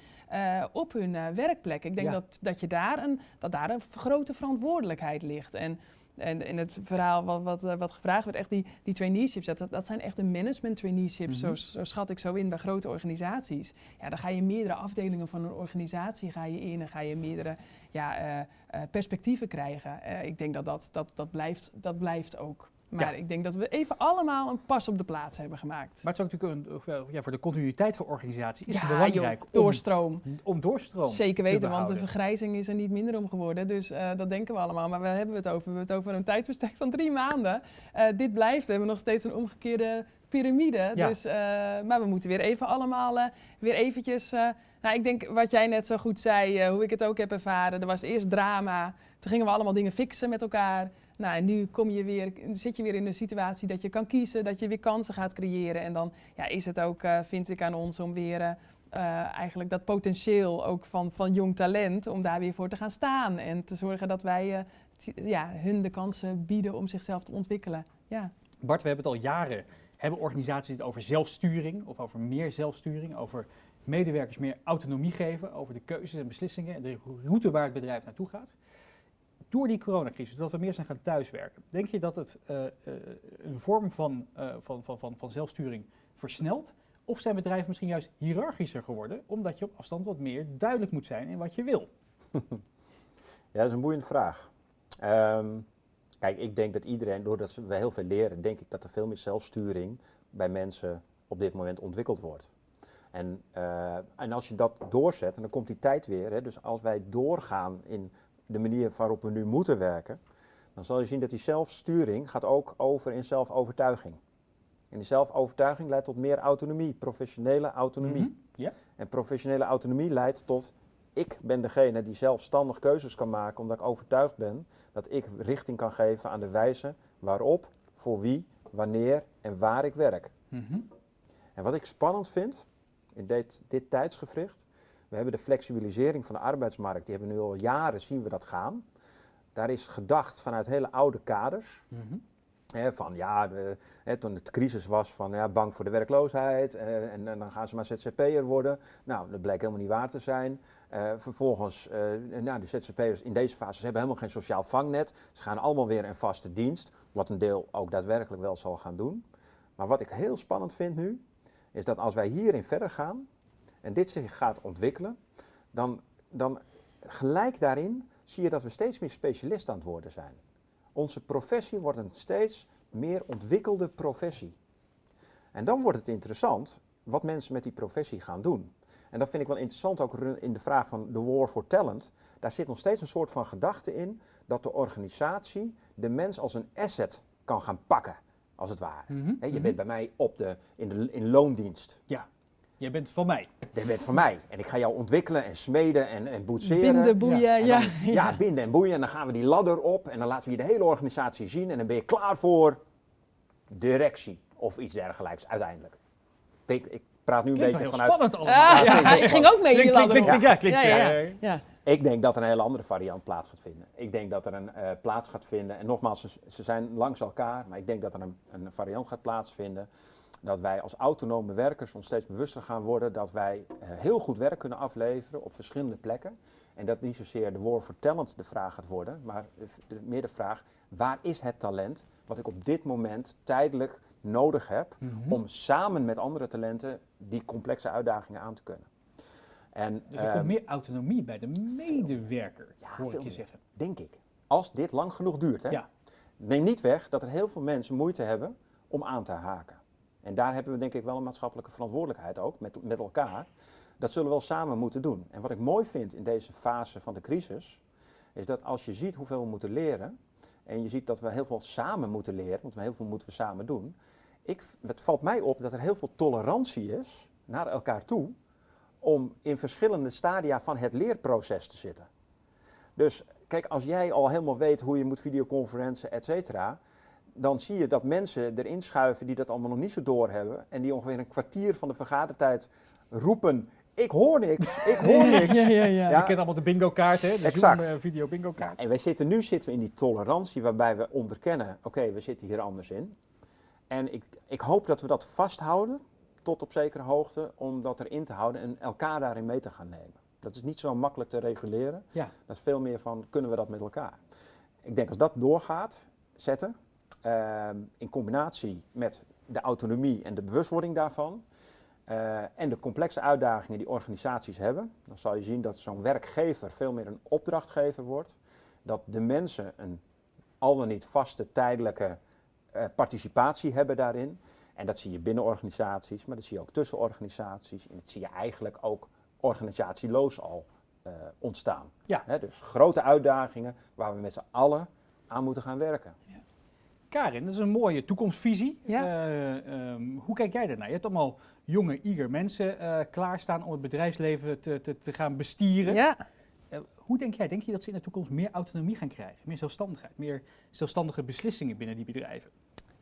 op hun werkplek. Ik denk ja. dat, dat, je daar een, dat daar een grote verantwoordelijkheid ligt. En en in het verhaal wat, wat, eh, wat gevraagd werd, echt die, die traineeships, dat, dat zijn echt de management traineeships, mm zo, schat ik zo in bij grote organisaties. Ja, dan ga je meerdere afdelingen van een organisatie ga je in en ga je meerdere ja, uh, uh, perspectieven krijgen. ik denk dat dat, dat, dat, blijft, dat blijft ook. Maar ik denk dat we even allemaal een pas op de plaats hebben gemaakt. Maar het is ook natuurlijk een, ja, voor de continuïteit van organisatie is ja, het belangrijk joh, doorstroom. Om, om doorstroom Zeker weten, want de vergrijzing is er niet minder om geworden. Dus uh, dat denken we allemaal. Maar waar hebben we het over? We hebben het over een tijdsbestek van drie maanden. Uh, dit blijft. We hebben nog steeds een omgekeerde piramide. Ja. Dus, uh, maar we moeten weer even allemaal weer eventjes... nou, ik denk wat jij net zo goed zei, hoe ik het ook heb ervaren. Er was eerst drama. Toen gingen we allemaal dingen fixen met elkaar. Nou, en nu kom je weer, zit je weer in de situatie dat je kan kiezen, dat je weer kansen gaat creëren. En dan ja, is het ook, uh, vind ik, aan ons om weer uh, eigenlijk dat potentieel ook van, van jong talent, om daar weer voor te gaan staan. En te zorgen dat wij ja, hun de kansen bieden om zichzelf te ontwikkelen. Ja. Bart, we hebben het al jaren Hebben organisaties het over zelfsturing of over meer zelfsturing, over medewerkers meer autonomie geven over de keuzes en beslissingen en de route waar het bedrijf naartoe gaat? Door die coronacrisis, dat we meer zijn gaan thuiswerken, denk je dat het uh, uh, een vorm van, uh, van, van, van, van zelfsturing versnelt? Of zijn bedrijven misschien juist hiërarchischer geworden, omdat je op afstand wat meer duidelijk moet zijn in wat je wil? Ja, dat is een boeiende vraag. Um, kijk, ik denk dat iedereen, doordat we heel veel leren, denk ik dat er veel meer zelfsturing bij mensen op dit moment ontwikkeld wordt. En, en als je dat doorzet, en dan komt die tijd weer, hè, dus als wij doorgaan in de manier waarop we nu moeten werken, dan zal je zien dat die zelfsturing gaat ook over in zelfovertuiging. En die zelfovertuiging leidt tot meer autonomie, professionele autonomie. Mm -hmm. En professionele autonomie leidt tot ik ben degene die zelfstandig keuzes kan maken, omdat ik overtuigd ben dat ik richting kan geven aan de wijze waarop, voor wie, wanneer en waar ik werk. Mm -hmm. En wat ik spannend vind in dit, dit tijdsgevricht, we hebben de flexibilisering van de arbeidsmarkt, die hebben we nu al jaren zien we dat gaan. Daar is gedacht vanuit hele oude kaders. Mm -hmm van ja, de, toen het crisis was van ja, bang voor de werkloosheid eh, en, en, dan gaan ze maar ZZP'er worden. Nou, dat bleek helemaal niet waar te zijn. Uh, vervolgens, uh, nou, de ZZP'ers in deze fase hebben helemaal geen sociaal vangnet. Ze gaan allemaal weer in vaste dienst, wat een deel ook daadwerkelijk wel zal gaan doen. Maar wat ik heel spannend vind nu, is dat als wij hierin verder gaan en dit zich gaat ontwikkelen, dan, dan gelijk daarin zie je dat we steeds meer specialist aan het worden zijn. Onze professie wordt een steeds meer ontwikkelde professie. En dan wordt het interessant wat mensen met die professie gaan doen. En dat vind ik wel interessant ook in de vraag van de war for talent. Daar zit nog steeds een soort van gedachte in dat de organisatie de mens als een asset kan gaan pakken, als het ware. Mm -hmm. je bent mhm. bij mij op de, in, de, in loondienst. Ja. Jij bent van mij. Jij bent van mij. En ik ga jou ontwikkelen en smeden en, en boetseren. Binden, boeien, ja. ja, ja. binden en boeien. En dan gaan we die ladder op en dan laten we je de hele organisatie zien. En dan ben je klaar voor directie of iets dergelijks uiteindelijk. Ik, ik praat nu een beetje heel vanuit... spannend allemaal. Ah, ja, ik ging ook mee die ladder op. Ja, klinkt, ja, ja, Ik denk dat er een hele andere variant plaats gaat vinden. Ik denk dat er een uh, plaats gaat vinden. En nogmaals, ze, ze, zijn langs elkaar. Maar ik denk dat er een, een variant gaat plaatsvinden dat wij als autonome werkers ons steeds bewuster gaan worden dat wij uh, heel goed werk kunnen afleveren op verschillende plekken. En dat niet zozeer de for talent de vraag gaat worden, maar meer de vraag, waar is het talent wat ik op dit moment tijdelijk nodig heb mm -hmm. om samen met andere talenten die complexe uitdagingen aan te kunnen. En, dus er komt meer autonomie bij de medewerker, ja, hoor ik je zeggen. Denk ik. Als dit lang genoeg duurt. Hè? Ja. Neem niet weg dat er heel veel mensen moeite hebben om aan te haken. En daar hebben we denk ik wel een maatschappelijke verantwoordelijkheid ook met, met elkaar. Dat zullen we wel samen moeten doen. En wat ik mooi vind in deze fase van de crisis, is dat als je ziet hoeveel we moeten leren, en je ziet dat we heel veel samen moeten leren, want heel veel moeten we samen doen. Ik, het valt mij op dat er heel veel tolerantie is naar elkaar toe om in verschillende stadia van het leerproces te zitten. Dus kijk, als jij al helemaal weet hoe je moet videoconferentie, et cetera, dan zie je dat mensen erin schuiven die dat allemaal nog niet zo doorhebben. En die ongeveer een kwartier van de vergadertijd roepen. Ik hoor niks, ik hoor niks. ja, ja, ja. Je kent allemaal de bingo kaart, hè? De exact. Zoom, uh, video bingo kaart. En wij zitten, nu zitten we in die tolerantie waarbij we onderkennen, oké, okay, we zitten hier anders in. En ik, ik hoop dat we dat vasthouden, tot op zekere hoogte, om dat erin te houden en elkaar daarin mee te gaan nemen. Dat is niet zo makkelijk te reguleren. Ja. Dat is veel meer van, kunnen we dat met elkaar? Ik denk als dat doorgaat, zetten, in combinatie met de autonomie en de bewustwording daarvan, uh, en de complexe uitdagingen die organisaties hebben, dan zal je zien dat zo'n werkgever veel meer een opdrachtgever wordt, dat de mensen een al dan niet vaste tijdelijke uh, participatie hebben daarin. En dat zie je binnen organisaties, maar dat zie je ook tussen organisaties en dat zie je eigenlijk ook organisatieloos al uh, ontstaan. Ja. He, dus grote uitdagingen waar we met z'n allen aan moeten gaan werken. Ja. Karin, dat is een mooie toekomstvisie. Ja. Uh, um, hoe kijk jij daarnaar? Je hebt allemaal jonge, eager mensen uh, klaarstaan om het bedrijfsleven te, te, te gaan bestieren. Ja. Uh, hoe denk jij? Denk je dat ze in de toekomst meer autonomie gaan krijgen? Meer zelfstandigheid? Meer zelfstandige beslissingen binnen die bedrijven?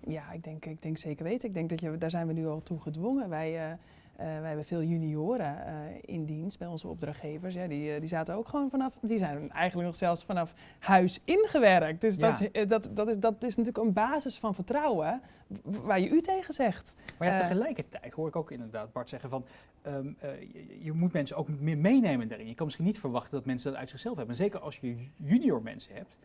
Ja, ik denk, ik denk zeker weten. Ik denk dat je, daar zijn we nu al toe gedwongen. Wij wij hebben veel junioren in dienst bij onze opdrachtgevers. Ja, die, die zaten ook gewoon vanaf, die zijn eigenlijk nog zelfs vanaf huis ingewerkt. Dus dat, is, dat, dat, is, dat is natuurlijk een basis van vertrouwen waar je u tegen zegt. Maar ja, tegelijkertijd hoor ik ook inderdaad Bart zeggen van ehm, je, je, moet mensen ook meer meenemen daarin. Je kan misschien niet verwachten dat mensen dat uit zichzelf hebben. zeker als je junior mensen hebt.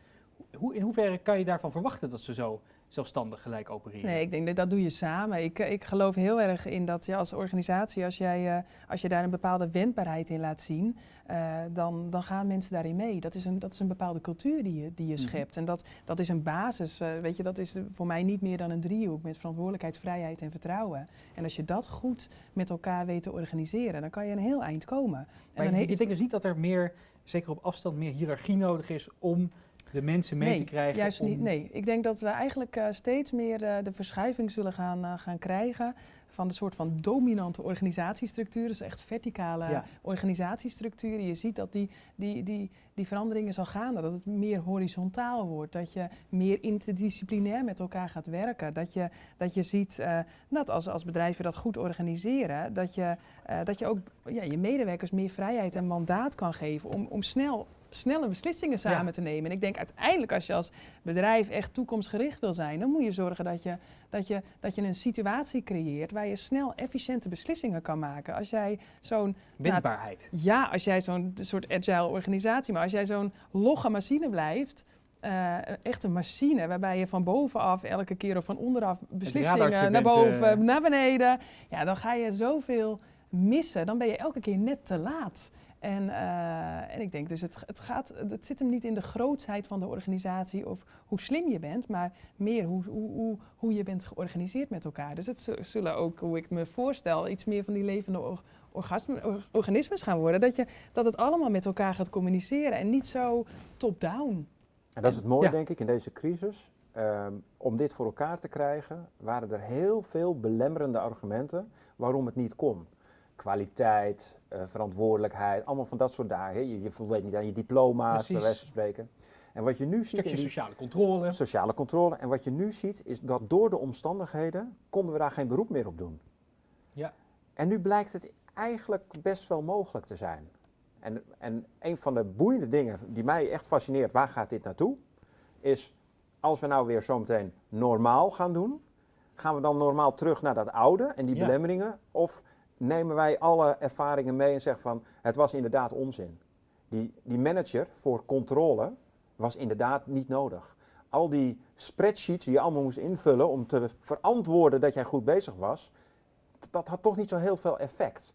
Hoe, in hoeverre kan je daarvan verwachten dat ze zo zelfstandig gelijk opereren? Nee, ik denk dat dat doe je samen. Ik, ik geloof heel erg in dat ja, als organisatie, als, jij, uh, als je daar een bepaalde wendbaarheid in laat zien, uh, dan, dan gaan mensen daarin mee. Dat is een, dat is een bepaalde cultuur die je, die je mhm. schept. En dat, dat is een basis. Uh, weet je, dat is voor mij niet meer dan een driehoek met verantwoordelijkheid, vrijheid en vertrouwen. En als je dat goed met elkaar weet te organiseren, dan kan je een heel eind komen. Maar en dan je, je denkt dus niet dat er meer, zeker op afstand, meer hiërarchie nodig is om de mensen mee te krijgen? Juist niet, nee, ik denk dat we eigenlijk uh, steeds meer uh, de verschuiving zullen gaan, uh, gaan krijgen van de soort van dominante organisatiestructuren, dus echt verticale ja. organisatiestructuren. Je ziet dat die, die, die, die veranderingen zal gaan, dat het meer horizontaal wordt, dat je meer interdisciplinair met elkaar gaat werken, dat je, dat je ziet uh, dat als, als bedrijven dat goed organiseren, dat je, uh, dat je ook ja, je medewerkers meer vrijheid en mandaat kan geven om, om snel snelle beslissingen samen te nemen. En ik denk uiteindelijk als je als bedrijf echt toekomstgericht wil zijn, dan moet je zorgen dat je, dat je, dat je een situatie creëert waar je snel efficiënte beslissingen kan maken. Als jij zo'n... Nou, Wendbaarheid. ja, als jij zo'n soort agile organisatie, maar als jij zo'n logge machine blijft, uh, echt een machine waarbij je van bovenaf elke keer of van onderaf beslissingen naar boven, uh... naar beneden. Ja, dan ga je zoveel missen. Dan ben je elke keer net te laat. En, uh, en ik denk dus, het, het, gaat, het zit hem niet in de grootsheid van de organisatie of hoe slim je bent, maar meer hoe, hoe, hoe, hoe je bent georganiseerd met elkaar. Dus het zullen ook, hoe ik me voorstel, iets meer van die levende organismes gaan worden. Dat, je, dat het allemaal met elkaar gaat communiceren en niet zo top-down. En dat is het mooie, denk ik, in deze crisis. Um, om dit voor elkaar te krijgen, waren er heel veel belemmerende argumenten waarom het niet kon. Kwaliteit, uh, verantwoordelijkheid, allemaal van dat soort dagen. Je, je voldeed niet aan je diploma's, bij wijze van spreken. En wat je nu ziet. Stukje sociale controle. Sociale controle. En wat je nu ziet, is dat door de omstandigheden konden we daar geen beroep meer op doen. Ja. En nu blijkt het eigenlijk best wel mogelijk te zijn. En, en een van de boeiende dingen die mij echt fascineert, waar gaat dit naartoe? Is als we nou weer zometeen normaal gaan doen, gaan we dan normaal terug naar dat oude en die belemmeringen? Of nemen wij alle ervaringen mee en zeggen van het was inderdaad onzin. Die, die manager voor controle was inderdaad niet nodig. Al die spreadsheets die je allemaal moest invullen om te verantwoorden dat jij goed bezig was, dat had toch niet zo heel veel effect.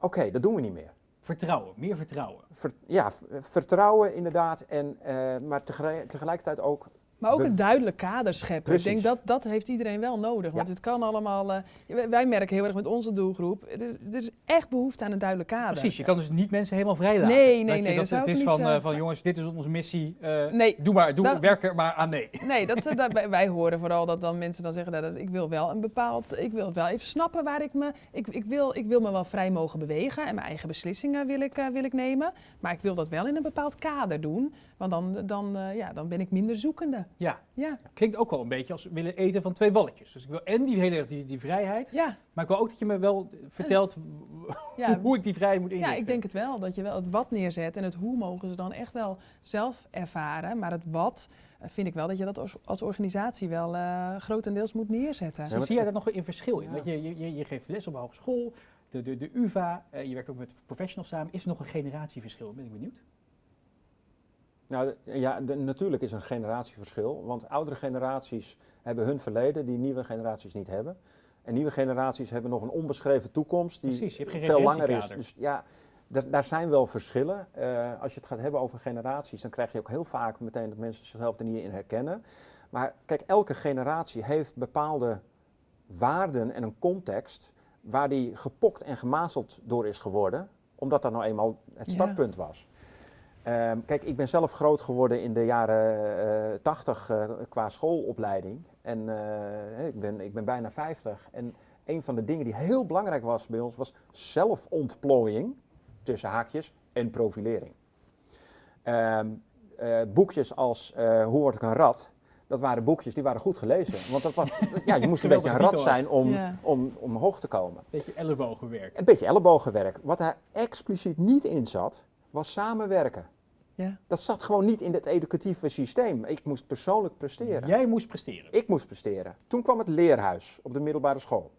Oké, dat doen we niet meer. Vertrouwen, meer vertrouwen. ja, vertrouwen inderdaad, en, uh, maar tegelijkertijd ook maar ook een duidelijk kader scheppen. Ik denk dat dat heeft iedereen wel nodig. Want het kan allemaal. Uh, wij merken heel erg met onze doelgroep. Er, is echt behoefte aan een duidelijk kader. Precies, je kan dus niet mensen helemaal vrij laten. Nee, nee, nee. Dat, het is van, uh, van jongens, dit is onze missie. Uh, nee, doe maar, doe, werk er maar aan mee. Nee, dat, dat, wij horen vooral dat dan mensen dan zeggen dat ik wil wel een bepaald. Ik wil wel even snappen waar ik me. Ik, ik, wil, ik wil me wel vrij mogen bewegen en mijn eigen beslissingen wil ik, wil ik nemen. Maar ik wil dat wel in een bepaald kader doen. Want dan, dan, ja, dan ben ik minder zoekende. Ja. ja. Klinkt ook wel een beetje als willen eten van twee walletjes. Dus ik wil en die hele die, die vrijheid, ja. maar ik wil ook dat je me wel vertelt ja. hoe ik die vrijheid moet inrichten. Ja, ik denk het wel. Dat je wel het wat neerzet en het hoe mogen ze dan echt wel zelf ervaren. Maar het wat eh, vind ik wel dat je dat als, als organisatie wel uh, grotendeels moet neerzetten. Ja, zie jij daar nog een verschil in? Want je, je, je geeft les op een hogeschool, de, de, de UvA, uh, je werkt ook met professionals samen. Is er nog een generatieverschil? Ben ik benieuwd. Nou ja, natuurlijk is er een generatieverschil, want oudere generaties hebben hun verleden die nieuwe generaties niet hebben. En nieuwe generaties hebben nog een onbeschreven toekomst die Precies, je hebt veel langer is. Dus ja, daar zijn wel verschillen. Uh, als je het gaat hebben over generaties, dan krijg je ook heel vaak meteen dat mensen zichzelf er niet in herkennen. Maar kijk, elke generatie heeft bepaalde waarden en een context waar die gepokt en gemazeld door is geworden, omdat dat nou eenmaal het startpunt was. Ehm, kijk, ik ben zelf groot geworden in de jaren 80 uh, uh, qua schoolopleiding. En uh, ik, ben, ik ben bijna 50. En een van de dingen die heel belangrijk was bij ons was zelfontplooiing, tussen haakjes, en profilering. Um, boekjes als Hoe word ik een rat? dat waren boekjes die waren goed gelezen. Want dat was, ja, je moest een beetje een rat zijn om, om, om omhoog te komen. Een beetje ellebogenwerk. Een beetje ellebogenwerk. Wat daar expliciet niet in zat, was samenwerken. Ja. Dat zat gewoon niet in het educatieve systeem. Ik moest persoonlijk presteren. Jij moest presteren? Ik moest presteren. Toen kwam het leerhuis op de middelbare school.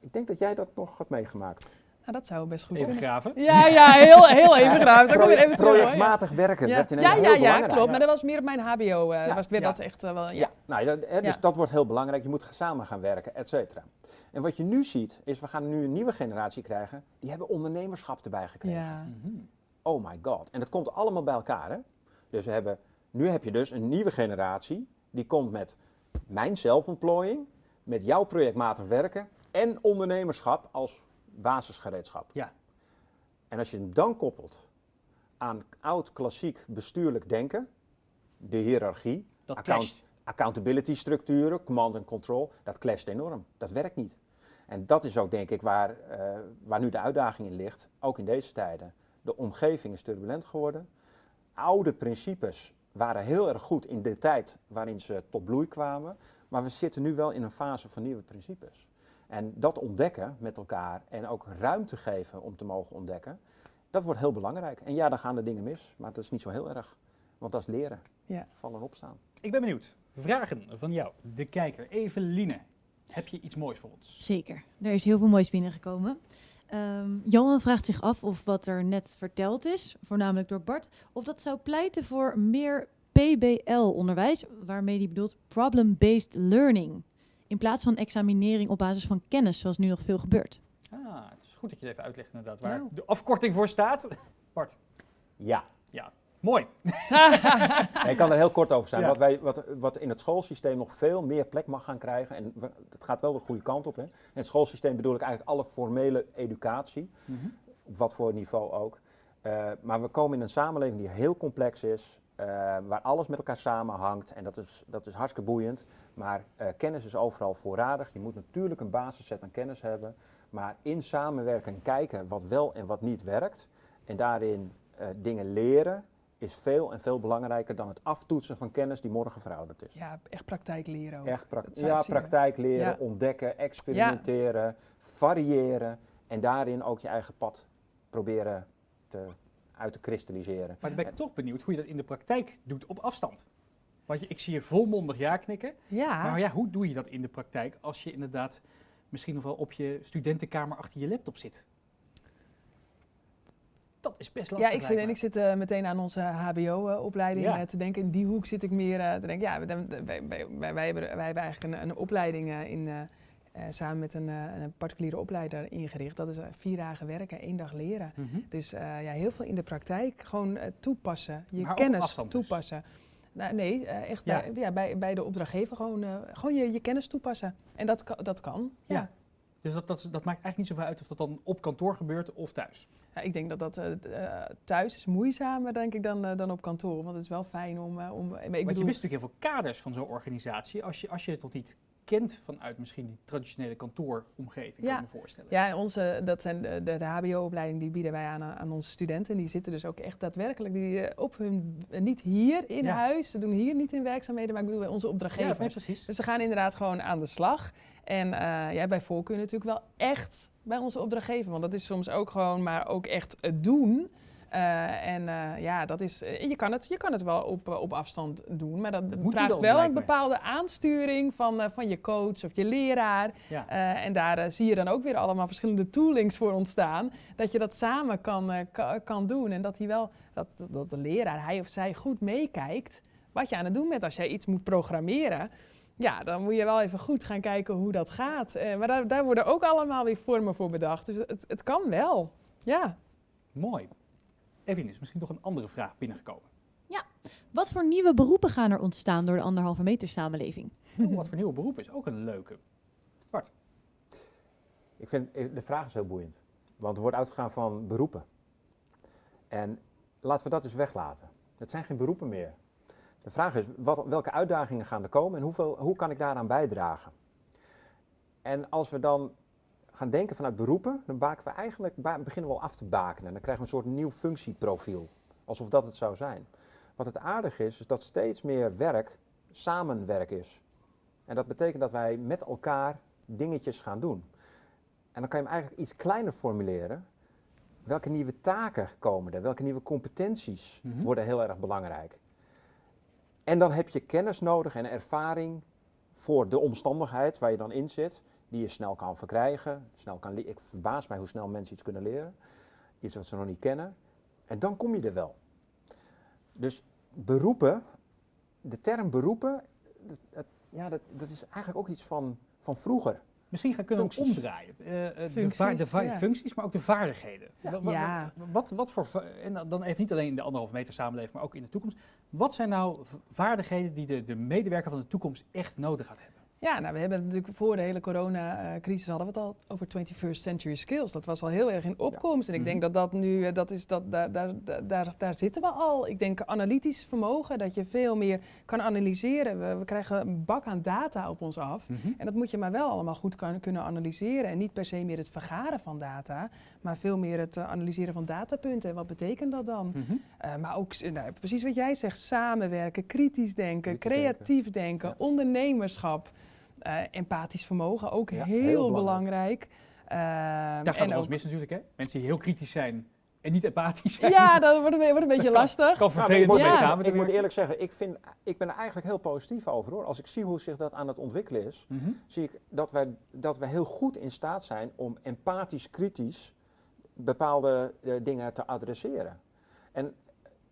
Ik denk dat jij dat nog had meegemaakt. Nou, dat zou best goed even graven. Ja, ja, heel, heel even graven. Proje even projectmatig werken ja. werd ja, ja, ja, klopt. Maar dat was meer op mijn HBO. Uh, was weer dat echt uh, wel. Ja, Nou, dat, hè, dus dat wordt heel belangrijk. Je moet samen gaan werken, et cetera. En wat je nu ziet, is we gaan nu een nieuwe generatie krijgen. Die hebben ondernemerschap erbij gekregen. Ja. Mm Oh my god. En dat komt allemaal bij elkaar. Hè? Dus we hebben, nu heb je dus een nieuwe generatie. Die komt met mijn zelfontplooiing, met jouw projectmatig werken en ondernemerschap als basisgereedschap. Ja. En als je hem dan koppelt aan oud klassiek bestuurlijk denken, de hiërarchie, account, accountability structuren, command en control, dat clasht enorm. Dat werkt niet. En dat is ook denk ik waar, uh, waar nu de uitdaging in ligt, ook in deze tijden. De omgeving is turbulent geworden. Oude principes waren heel erg goed in de tijd waarin ze tot bloei kwamen, maar we zitten nu wel in een fase van nieuwe principes. En dat ontdekken met elkaar en ook ruimte geven om te mogen ontdekken, dat wordt heel belangrijk. En ja, dan gaan er dingen mis, maar dat is niet zo heel erg. Want dat is leren. Ja. Vallen en opstaan. Ik ben benieuwd. Vragen van jou, de kijker. Eveline, heb je iets moois voor ons? Zeker. Er is heel veel moois binnengekomen. Um, Johan vraagt zich af of wat er net verteld is, voornamelijk door Bart, of dat zou pleiten voor meer PBL-onderwijs, waarmee hij bedoelt Problem-Based Learning. In plaats van examinering op basis van kennis, zoals nu nog veel gebeurt. Ah, het is goed dat je het even uitlegt inderdaad waar de afkorting voor staat. Bart. Ja. Ja, mooi. ik kan er heel kort over zijn. Wat, wij, wat, wat in het schoolsysteem nog veel meer plek mag gaan krijgen, en het gaat wel de goede kant op. Hè. In het schoolsysteem bedoel ik eigenlijk alle formele educatie, mhm. op wat voor niveau ook. Uh, maar we komen in een samenleving die heel complex is, uh, waar alles met elkaar samenhangt. En dat is, dat is hartstikke boeiend. Maar uh, kennis is overal voorradig. Je moet natuurlijk een basisset aan kennis hebben. Maar in samenwerking kijken wat wel en wat niet werkt. En daarin uh, dingen leren is veel en veel belangrijker dan het aftoetsen van kennis die morgen verouderd is. Ja, echt praktijk leren ook. Echt pra ja, praktijk leren, ontdekken, experimenteren, variëren. En daarin ook je eigen pad proberen te, uit te kristalliseren. Maar dan ben ik toch benieuwd hoe je dat in de praktijk doet op afstand. Want je, ik zie je volmondig ja knikken. Ja. Maar ja, hoe doe je dat in de praktijk als je inderdaad misschien nog wel op je studentenkamer achter je laptop zit? Dat is best lastig. Ja, ik zit, en ik zit uh, meteen aan onze HBO-opleiding uh, te denken. In die hoek zit ik meer uh, te denken. Ja, wij, wij, wij, wij, hebben, wij hebben eigenlijk een, een opleiding in, samen met een, een, particuliere opleider ingericht. Dat is vier dagen werken, één dag leren. Mm -hmm. Dus ja, heel veel in de praktijk. Gewoon toepassen, je maar kennis dus. toepassen. Dus. Nou, nee, eh, echt Bij, ja, bij, bij de opdrachtgever gewoon, gewoon je, je kennis toepassen. En dat, dat kan, ja. ja. Dus dat, dat, dat maakt eigenlijk niet zoveel uit of dat dan op kantoor gebeurt of thuis? Ja, ik denk dat dat uh, thuis is moeizamer denk ik dan, uh, dan op kantoor. Want het is wel fijn om... om ik want bedoel... je mist natuurlijk heel veel kaders van zo'n organisatie. Als je, als je het nog niet kent vanuit misschien die traditionele kantooromgeving, ja. kan ik me voorstellen. Ja, onze, dat zijn de, de, de hbo-opleiding die bieden wij aan, aan onze studenten. En die zitten dus ook echt daadwerkelijk die, eh, op hun, eh, niet hier in huis, ze doen hier niet in werkzaamheden, maar ik bedoel bij onze opdrachtgevers. Ja, precies. Dus ze gaan inderdaad gewoon aan de slag. En uh, ja, bij voorkeur natuurlijk wel echt bij onze opdrachtgever, want dat is soms ook gewoon, maar ook echt het doen. Uh, en uh, ja, dat is, je, kan het, je kan het wel op, op afstand doen, maar dat, dat vraagt wel een bepaalde aansturing van, van je coach of je leraar. Ja. en daar zie je dan ook weer allemaal verschillende toolings voor ontstaan, dat je dat samen kan, kan doen. En dat, hij wel, dat, dat de leraar, hij of zij goed meekijkt wat je aan het doen bent. Als jij iets moet programmeren, ja, dan moet je wel even goed gaan kijken hoe dat gaat. maar daar, daar worden ook allemaal weer vormen voor bedacht. Dus het, het kan wel, ja. Mooi. Evelien, is misschien nog een andere vraag binnengekomen. Ja, wat voor nieuwe beroepen gaan er ontstaan door de anderhalve meter samenleving? Oh, wat voor nieuwe beroepen is ook een leuke. Bart? Ik vind, eh, de vraag is heel boeiend. Want er wordt uitgegaan van beroepen. En laten we dat dus weglaten. Het zijn geen beroepen meer. De vraag is, wat, welke uitdagingen gaan er komen en hoeveel, hoe kan ik daaraan bijdragen? En als we dan gaan denken vanuit beroepen, dan baken we eigenlijk, beginnen we al af te bakenen. Dan krijgen we een soort nieuw functieprofiel, alsof dat het zou zijn. Wat het aardig is, is dat steeds meer werk samenwerk is. En dat betekent dat wij met elkaar dingetjes gaan doen. En dan kan je hem eigenlijk iets kleiner formuleren. Welke nieuwe taken komen er? Welke nieuwe competenties mhm. worden heel erg belangrijk? En dan heb je kennis nodig en ervaring voor de omstandigheid waar je dan in zit, die je snel kan verkrijgen. Snel kan ik verbaas mij hoe snel mensen iets kunnen leren. Iets wat ze nog niet kennen. En dan kom je er wel. Dus beroepen, de term beroepen, dat, ja, dat, dat is eigenlijk ook iets van, van vroeger. Misschien gaan kunnen we omdraaien. Uh, de, de functies, maar ook de vaardigheden. Ja. Wat, wat, wat, voor, en dan even niet alleen in de anderhalve meter samenleving, maar ook in de toekomst. Wat zijn nou vaardigheden die de, de medewerker van de toekomst echt nodig gaat hebben? Ja, nou, we hebben natuurlijk voor de hele coronacrisis hadden we het al over 21st century skills. Dat was al heel erg in opkomst. En ik denk mhm. dat dat nu, eh, dat is, dat, daar, daar, daar, daar zitten we al. Ik denk analytisch vermogen, dat je veel meer kan analyseren. We, we krijgen een bak aan data op ons af. Mhm. En dat moet je maar wel allemaal goed kan, kunnen analyseren. En niet per se meer het vergaren van data, maar veel meer het eh, analyseren van datapunten. En wat betekent dat dan? Mhm. Eh, maar ook, nou, precies wat jij zegt, samenwerken, kritisch denken, creatief denken, ondernemerschap. Uh, empathisch vermogen, ook heel, belangrijk. Uh, Daar gaat alles mis natuurlijk, hè? Mensen die heel kritisch zijn en niet empathisch zijn. Ja, dat wordt een, wordt een beetje lastig. Kan vervelend nou, ja. samen Ik moet eerlijk zeggen, ik, vind, ik ben er eigenlijk heel positief over hoor. Als ik zie hoe zich dat aan het ontwikkelen is, mhm. zie ik dat wij, dat wij heel goed in staat zijn om empathisch, kritisch bepaalde uh, dingen te adresseren. En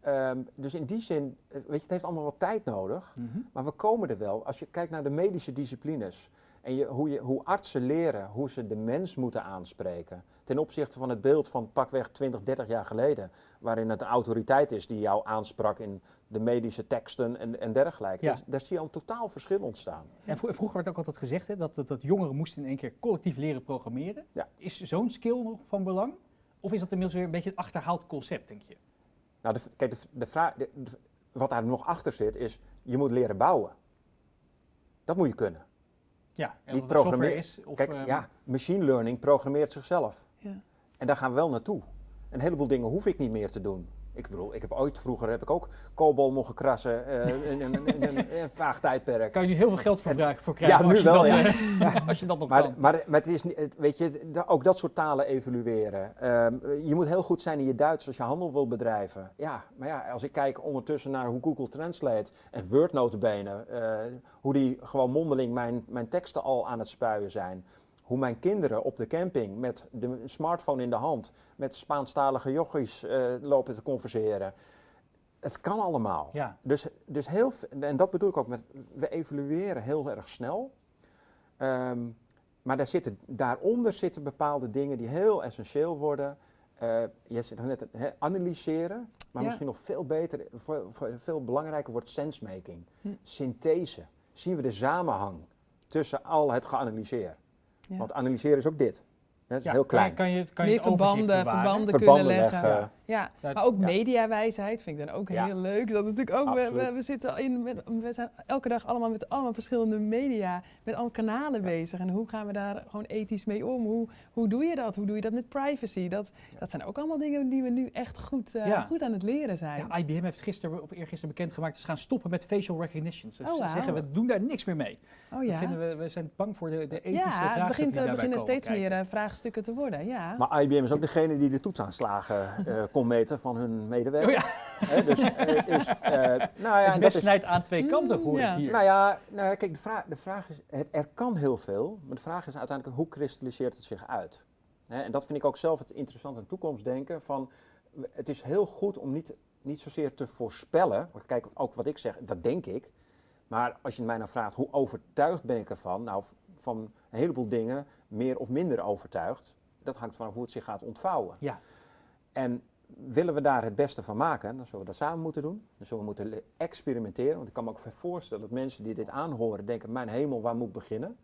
Um, dus in die zin, eh, weet je, het heeft allemaal wat tijd nodig, mm -hmm. maar we komen er wel. Als je kijkt naar de medische disciplines en je, hoe, je, hoe artsen leren hoe ze de mens moeten aanspreken, ten opzichte van het beeld van pakweg 20, 30 jaar geleden, waarin het een autoriteit is die jou aansprak in de medische teksten en, en dergelijke. Ja. Dus, daar zie je al een totaal verschil ontstaan. En vroeger werd ook altijd gezegd hè, dat, dat, dat, jongeren moesten in één keer collectief leren programmeren. Ja. Is zo'n skill nog van belang? Of is dat inmiddels weer een beetje een achterhaald concept, denk je? Nou, de, kijk, de, de vraag, wat daar nog achter zit, is je moet leren bouwen. Dat moet je kunnen. Ja, en Niet programmeren is. Of, kijk, um... ja, machine learning programmeert zichzelf. Ja. En daar gaan we wel naartoe. Een heleboel dingen hoef ik niet meer te doen. Ik bedoel, ik heb ooit vroeger heb ik ook koolbol mogen krassen uh, in, een vaag tijdperk. Kan je nu heel veel geld voor, voor krijgen? Ja, nu wel, ja. als je dat nog maar, kan. Maar, maar het is niet, weet je, ook dat soort talen evalueren. Um, je moet heel goed zijn in je Duits als je handel wil bedrijven. Ja, maar ja, als ik kijk ondertussen naar hoe Google Translate en Word notabene, uh, hoe die gewoon mondeling mijn, mijn teksten al aan het spuien zijn hoe mijn kinderen op de camping met de smartphone in de hand met Spaanstalige jochies uh, lopen te converseren. Het kan allemaal. Ja. Dus, dus heel, en dat bedoel ik ook met, we evalueren heel erg snel. Um, maar daar zitten, daaronder zitten bepaalde dingen die heel essentieel worden. Uh, je zit net het analyseren, maar misschien nog veel beter, veel, veel belangrijker wordt sensemaking. Hm. Synthese. Zien we de samenhang tussen al het geanalyseerd. Want analyseren is ook dit. Dat is ja, heel klein. Kan je, kan je Meer verbanden, verbanden, kunnen leggen. Ja, maar ook mediawijsheid vind ik dan ook heel leuk. Dat natuurlijk ook, we, we, zitten in, we zijn elke dag allemaal met allemaal verschillende media, met alle kanalen bezig. En hoe gaan we daar gewoon ethisch mee om? Hoe, hoe doe je dat? Hoe doe je dat met privacy? Dat, dat zijn ook allemaal dingen die we nu echt goed, uh, goed aan het leren zijn. Ja, IBM heeft gisteren of eergisteren bekendgemaakt dat ze gaan stoppen met facial recognition. Dus oh, wow. ze zeggen we doen daar niks meer mee. Oh, ja. vinden we, we zijn bang voor de, de ethische ja, vragen. Ja, het begint, die beginnen steeds meer uh, vraagstukken te worden. Ja. Maar IBM is ook degene die de toetsaanslagen uh, kon meten van hun medewerkers. Oh ja. dus, uh, is, uh, nou ja, het snijdt aan twee kanten, hoor ja. ik hier. Nou ja, nou, kijk, de vraag, de vraag is, het, er kan heel veel, maar de vraag is uiteindelijk hoe kristalliseert het zich uit? En dat vind ik ook zelf het interessante toekomstdenken van, het is heel goed om niet, niet zozeer te voorspellen, kijk, ook wat ik zeg, dat denk ik, maar als je mij nou vraagt, hoe overtuigd ben ik ervan? Nou, van een heleboel dingen meer of minder overtuigd. Dat hangt van hoe het zich gaat ontvouwen. Ja. En willen we daar het beste van maken, dan zullen we dat samen moeten doen. Dan zullen we moeten experimenteren. Want ik kan me ook voorstellen dat mensen die dit aanhoren denken, mijn hemel, waar moet ik beginnen?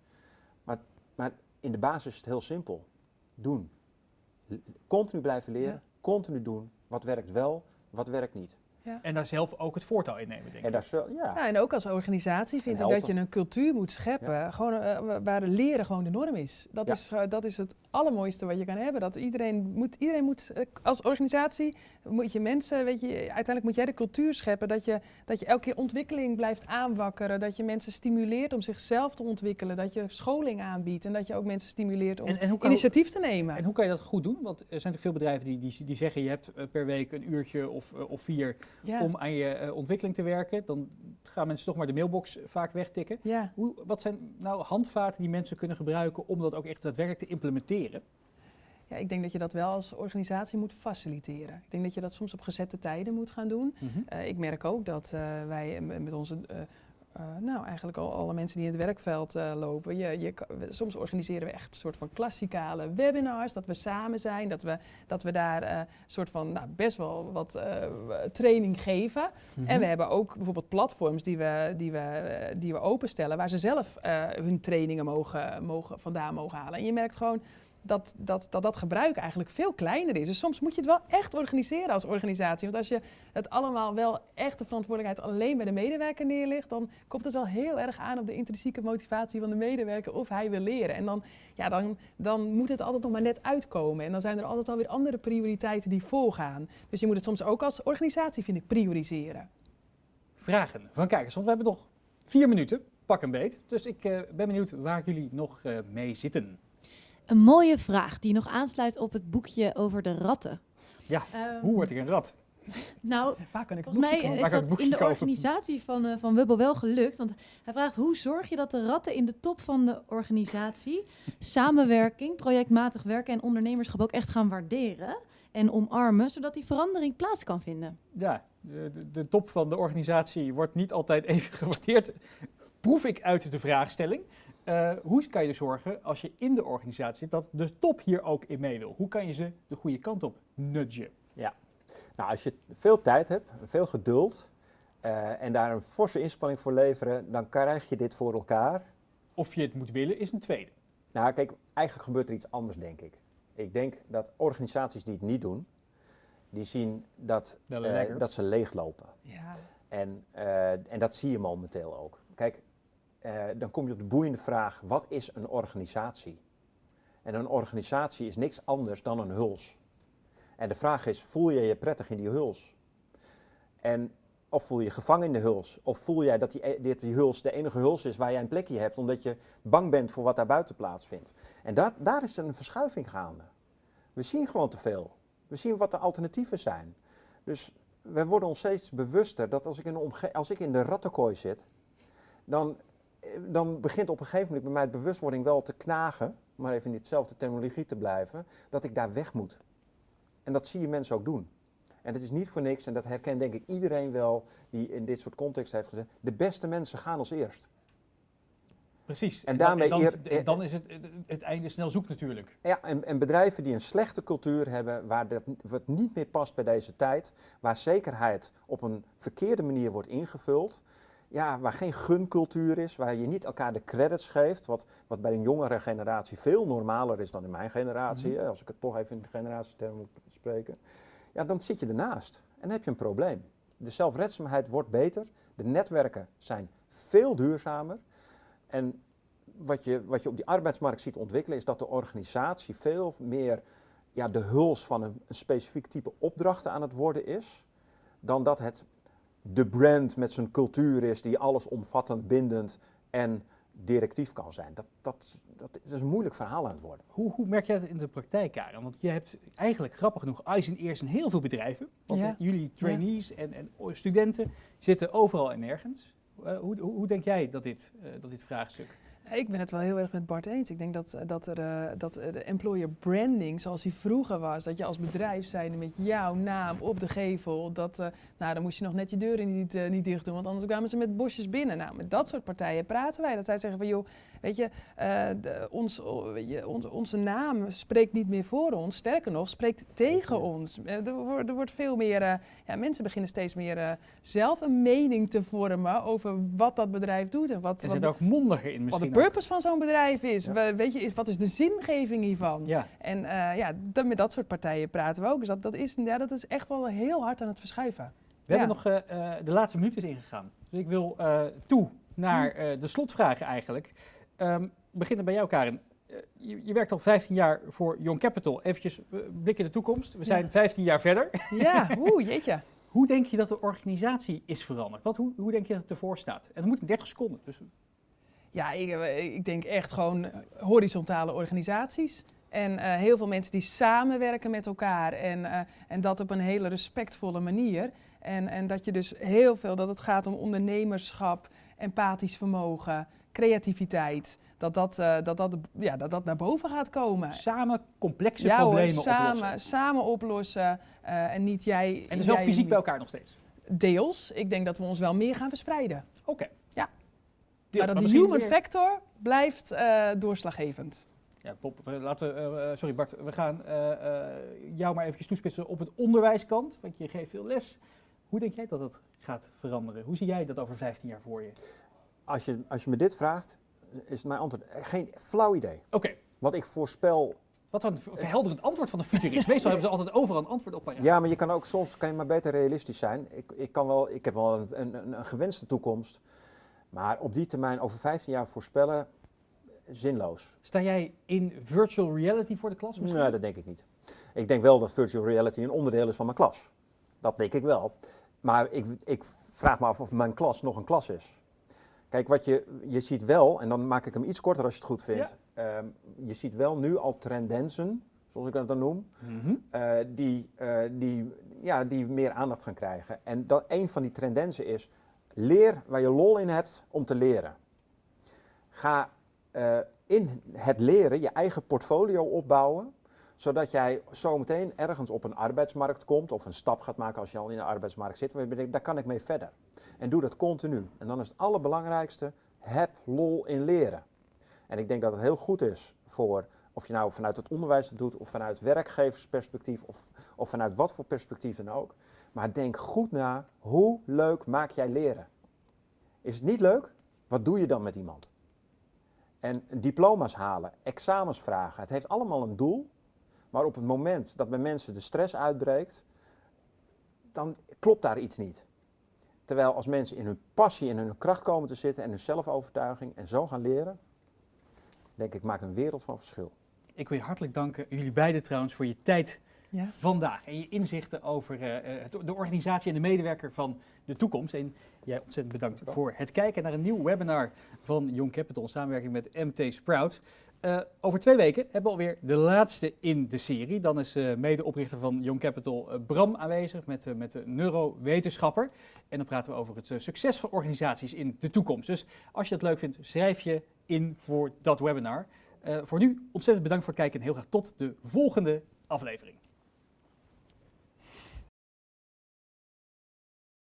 Maar, maar in de basis is het heel simpel. Doen. Continu blijven leren, continu doen. Wat werkt wel, wat werkt niet. Ja. En daar zelf ook het voortouw in nemen, denk ik. En, ja. ja. en ook als organisatie vind ik dat je een cultuur moet scheppen gewoon, uh, waar leren gewoon de norm is. Dat, is uh, dat is het allermooiste wat je kan hebben. Dat iedereen moet, iedereen moet uh, als organisatie, moet je mensen, weet je, uiteindelijk moet jij de cultuur scheppen dat je, dat je elke keer ontwikkeling blijft aanwakkeren. Dat je mensen stimuleert om zichzelf te ontwikkelen. Dat je scholing aanbiedt en dat je ook mensen stimuleert om initiatief te nemen. En hoe kan je dat goed doen? Want er zijn natuurlijk veel bedrijven die, die, die zeggen je hebt per week een uurtje of, of vier om aan je uh, ontwikkeling te werken, dan gaan mensen toch maar de mailbox vaak wegtikken. Ja. Hoe, wat zijn nou handvaten die mensen kunnen gebruiken om dat ook echt daadwerkelijk te implementeren? Ja, ik denk dat je dat wel als organisatie moet faciliteren. Ik denk dat je dat soms op gezette tijden moet gaan doen. Mm ik merk ook dat uh, wij met onze uh, nou, eigenlijk al alle mensen die in het werkveld uh, lopen. Je, je, soms organiseren we echt een soort van klassikale webinars, dat we samen zijn, dat we, dat we daar een uh, soort van nou, best wel wat training geven. Mm -hmm. En we hebben ook bijvoorbeeld platforms die we, die we, die we openstellen, waar ze zelf hun trainingen mogen, mogen, vandaan mogen halen. En je merkt gewoon dat dat, dat dat gebruik eigenlijk veel kleiner is. Dus soms moet je het wel echt organiseren als organisatie. Want als je het allemaal wel echt de verantwoordelijkheid alleen bij de medewerker neerlegt, dan komt het wel heel erg aan op de intrinsieke motivatie van de medewerker of hij wil leren. En dan, ja, dan, dan moet het altijd nog maar net uitkomen. En dan zijn er altijd alweer andere prioriteiten die voorgaan. Dus je moet het soms ook als organisatie, vind ik, prioriseren. Vragen van kijkers, want we hebben nog vier minuten, pak een beet. Dus ik uh, ben benieuwd waar jullie nog uh, mee zitten. Een mooie vraag die nog aansluit op het boekje over de ratten. Ja, um, hoe word ik een rat? Nou, Waar kan ik volgens mij is dat in de organisatie van, uh, van Wubbel wel gelukt. Want hij vraagt, hoe zorg je dat de ratten in de top van de organisatie samenwerking, projectmatig werken en ondernemerschap ook echt gaan waarderen en omarmen, zodat die verandering plaats kan vinden? Ja, de, de top van de organisatie wordt niet altijd even gewaardeerd, proef ik uit de vraagstelling. Uh, hoe kan je er zorgen als je in de organisatie zit dat de top hier ook in mee wil? Hoe kan je ze de goede kant op nudgen? Ja, nou als je veel tijd hebt, veel geduld uh, en daar een forse inspanning voor leveren, dan krijg je dit voor elkaar. Of je het moet willen is een tweede. Nou kijk, eigenlijk gebeurt er iets anders denk ik. Ik denk dat organisaties die het niet doen, die zien dat, uh, dat ze leeglopen. Ja. En, en dat zie je momenteel ook. Kijk, uh, dan kom je op de boeiende vraag, wat is een organisatie? En een organisatie is niks anders dan een huls. En de vraag is, voel je je prettig in die huls? En of voel je je gevangen in de huls? Of voel jij dat die, e-, dit die huls de enige huls is waar jij een plekje hebt, omdat je bang bent voor wat daar buiten plaatsvindt? En dat, daar is een verschuiving gaande. We zien gewoon te veel. We zien wat de alternatieven zijn. Dus we worden ons steeds bewuster dat als ik in de, als ik in de rattenkooi zit, dan dan begint op een gegeven moment bij mij de bewustwording wel te knagen, om maar even in ditzelfde terminologie te blijven, dat ik daar weg moet. En dat zie je mensen ook doen. En dat is niet voor niks, en dat herkent denk ik iedereen wel die in dit soort context heeft gezegd, de beste mensen gaan als eerst. Precies. En, daarmee dan, dan, dan, is het, het einde snel zoek natuurlijk. Ja, en, en, bedrijven die een slechte cultuur hebben, waar dat, wat niet meer past bij deze tijd, waar zekerheid op een verkeerde manier wordt ingevuld, ja, waar geen guncultuur is, waar je niet elkaar de credits geeft, wat, wat bij een jongere generatie veel normaler is dan in mijn generatie, mhm. als ik het toch even in de generatietermen moet spreken, ja, dan zit je ernaast en dan heb je een probleem. De zelfredzaamheid wordt beter, de netwerken zijn veel duurzamer en wat je, wat je op die arbeidsmarkt ziet ontwikkelen is dat de organisatie veel meer ja, de huls van een, een specifiek type opdrachten aan het worden is, dan dat het de brand met zijn cultuur is die alles omvattend, bindend en directief kan zijn. Dat, dat, dat, is een moeilijk verhaal aan het worden. Hoe, hoe merk jij dat in de praktijk, Karen? Want je hebt eigenlijk grappig genoeg IJs in eerst in heel veel bedrijven. Want ja. jullie trainees en, en, studenten zitten overal en nergens. Uh, hoe, hoe, hoe, denk jij dat dit, uh, dat dit vraagstuk ik ben het wel heel erg met Bart eens. Ik denk dat, eh, dat, er, uh, dat de employer branding zoals die vroeger was, dat je als bedrijf zijnde met jouw naam op de gevel, dat, uh, nou dan moest je nog net je deuren niet, niet dicht doen, want anders kwamen ze met bosjes binnen. Nou, met dat soort partijen praten wij. Dat zij zeggen van joh, weet je, de, ons, je onze naam spreekt niet meer voor ons, sterker nog, spreekt tegen ons. Er, wordt, er wordt veel meer, ja, mensen beginnen steeds meer zelf een mening te vormen over wat dat bedrijf doet en wat. Er zit ook mondiger in misschien purpose van zo'n bedrijf is. weet je, is, wat is de zingeving hiervan? Ja. En uh, ja, met dat soort partijen praten we ook. Dus dat, dat, is, ja, dat is echt wel heel hard aan het verschuiven. We hebben nog de laatste minuut is ingegaan. Dus ik wil toe naar hm. de slotvragen eigenlijk. Um, beginnen bij jou, Karin. Je, je, werkt al 15 jaar voor Young Capital. Eventjes blik in de toekomst. We zijn 15 jaar verder. Ja, oeh, jeetje. Hoe denk je dat de organisatie is veranderd? Wat, hoe, hoe denk je dat het ervoor staat? En dat moet in 30 seconden. Dus... Ja, ik, ik, denk echt gewoon horizontale organisaties. En uh, heel veel mensen die samenwerken met elkaar. En, uh, en dat op een hele respectvolle manier. En, en dat je dus heel veel, dat het gaat om ondernemerschap, empathisch vermogen, creativiteit. Dat dat, uh, dat, dat, ja, dat dat naar boven gaat komen. Samen complexe ja, problemen hoor, samen, oplossen. Samen oplossen en niet jij... En dus wel fysiek bij elkaar nog steeds? Deels. Ik denk dat we ons wel meer gaan verspreiden. Oké. Deels, maar dat die human factor blijft doorslaggevend. Ja, Bob, laten we, uh, sorry Bart, we gaan uh, jou maar even toespitsen op het onderwijskant, want je geeft veel les. Hoe denk jij dat dat gaat veranderen? Hoe zie jij dat over 15 jaar voor je? Als je, als je me dit vraagt, is mijn antwoord geen flauw idee. Oké. Wat ik voorspel wat een verhelderend antwoord van de futurist. Meestal hebben ze altijd overal een antwoord op. Ja. ja, maar je kan ook soms kan je maar beter realistisch zijn. Ik, ik, kan wel, ik heb wel een, een, een gewenste toekomst. Maar op die termijn over 15 jaar voorspellen, zinloos. Sta jij in virtual reality voor de klas? Misschien? Nee, dat denk ik niet. Ik denk wel dat virtual reality een onderdeel is van mijn klas. Dat denk ik wel. Maar ik, ik vraag me af of mijn klas nog een klas is. Kijk, wat je, je ziet wel, en dan maak ik hem iets korter als je het goed vindt. Ehm, je ziet wel nu al tendensen, zoals ik dat dan noem, mhm. eh, die, uh, die, ja, die meer aandacht gaan krijgen. En dat, een van die tendensen is, leer waar je lol in hebt om te leren. Ga uh, in het leren je eigen portfolio opbouwen, zodat jij zometeen ergens op een arbeidsmarkt komt of een stap gaat maken als je al in de arbeidsmarkt zit, waar je denkt, daar kan ik mee verder. En doe dat continu. En dan is het allerbelangrijkste, heb lol in leren. En ik denk dat het heel goed is voor, of je nou vanuit het onderwijs het doet, of vanuit werkgeversperspectief, of, of vanuit wat voor perspectief dan ook. Maar denk goed na, hoe leuk maak jij leren? Is het niet leuk? Wat doe je dan met iemand? En diploma's halen, examens vragen, het heeft allemaal een doel. Maar op het moment dat bij mensen de stress uitbreekt, dan klopt daar iets niet. Terwijl als mensen in hun passie en hun kracht komen te zitten en hun zelfovertuiging en zo gaan leren, denk ik, maakt een wereld van verschil. Ik wil je hartelijk danken, jullie beiden trouwens, voor je tijd ja. vandaag. En je inzichten over uh, de organisatie en de medewerker van de toekomst. En jij ontzettend bedankt voor het kijken naar een nieuw webinar van Young Capital in samenwerking met MT Sprout. Uh, over twee weken hebben we alweer de laatste in de serie. Dan is uh, medeoprichter van Young Capital uh, Bram aanwezig met, met de neurowetenschapper. En dan praten we over het succes van organisaties in de toekomst. Dus als je dat leuk vindt, schrijf je in voor dat webinar. voor nu ontzettend bedankt voor het kijken en heel graag tot de volgende aflevering.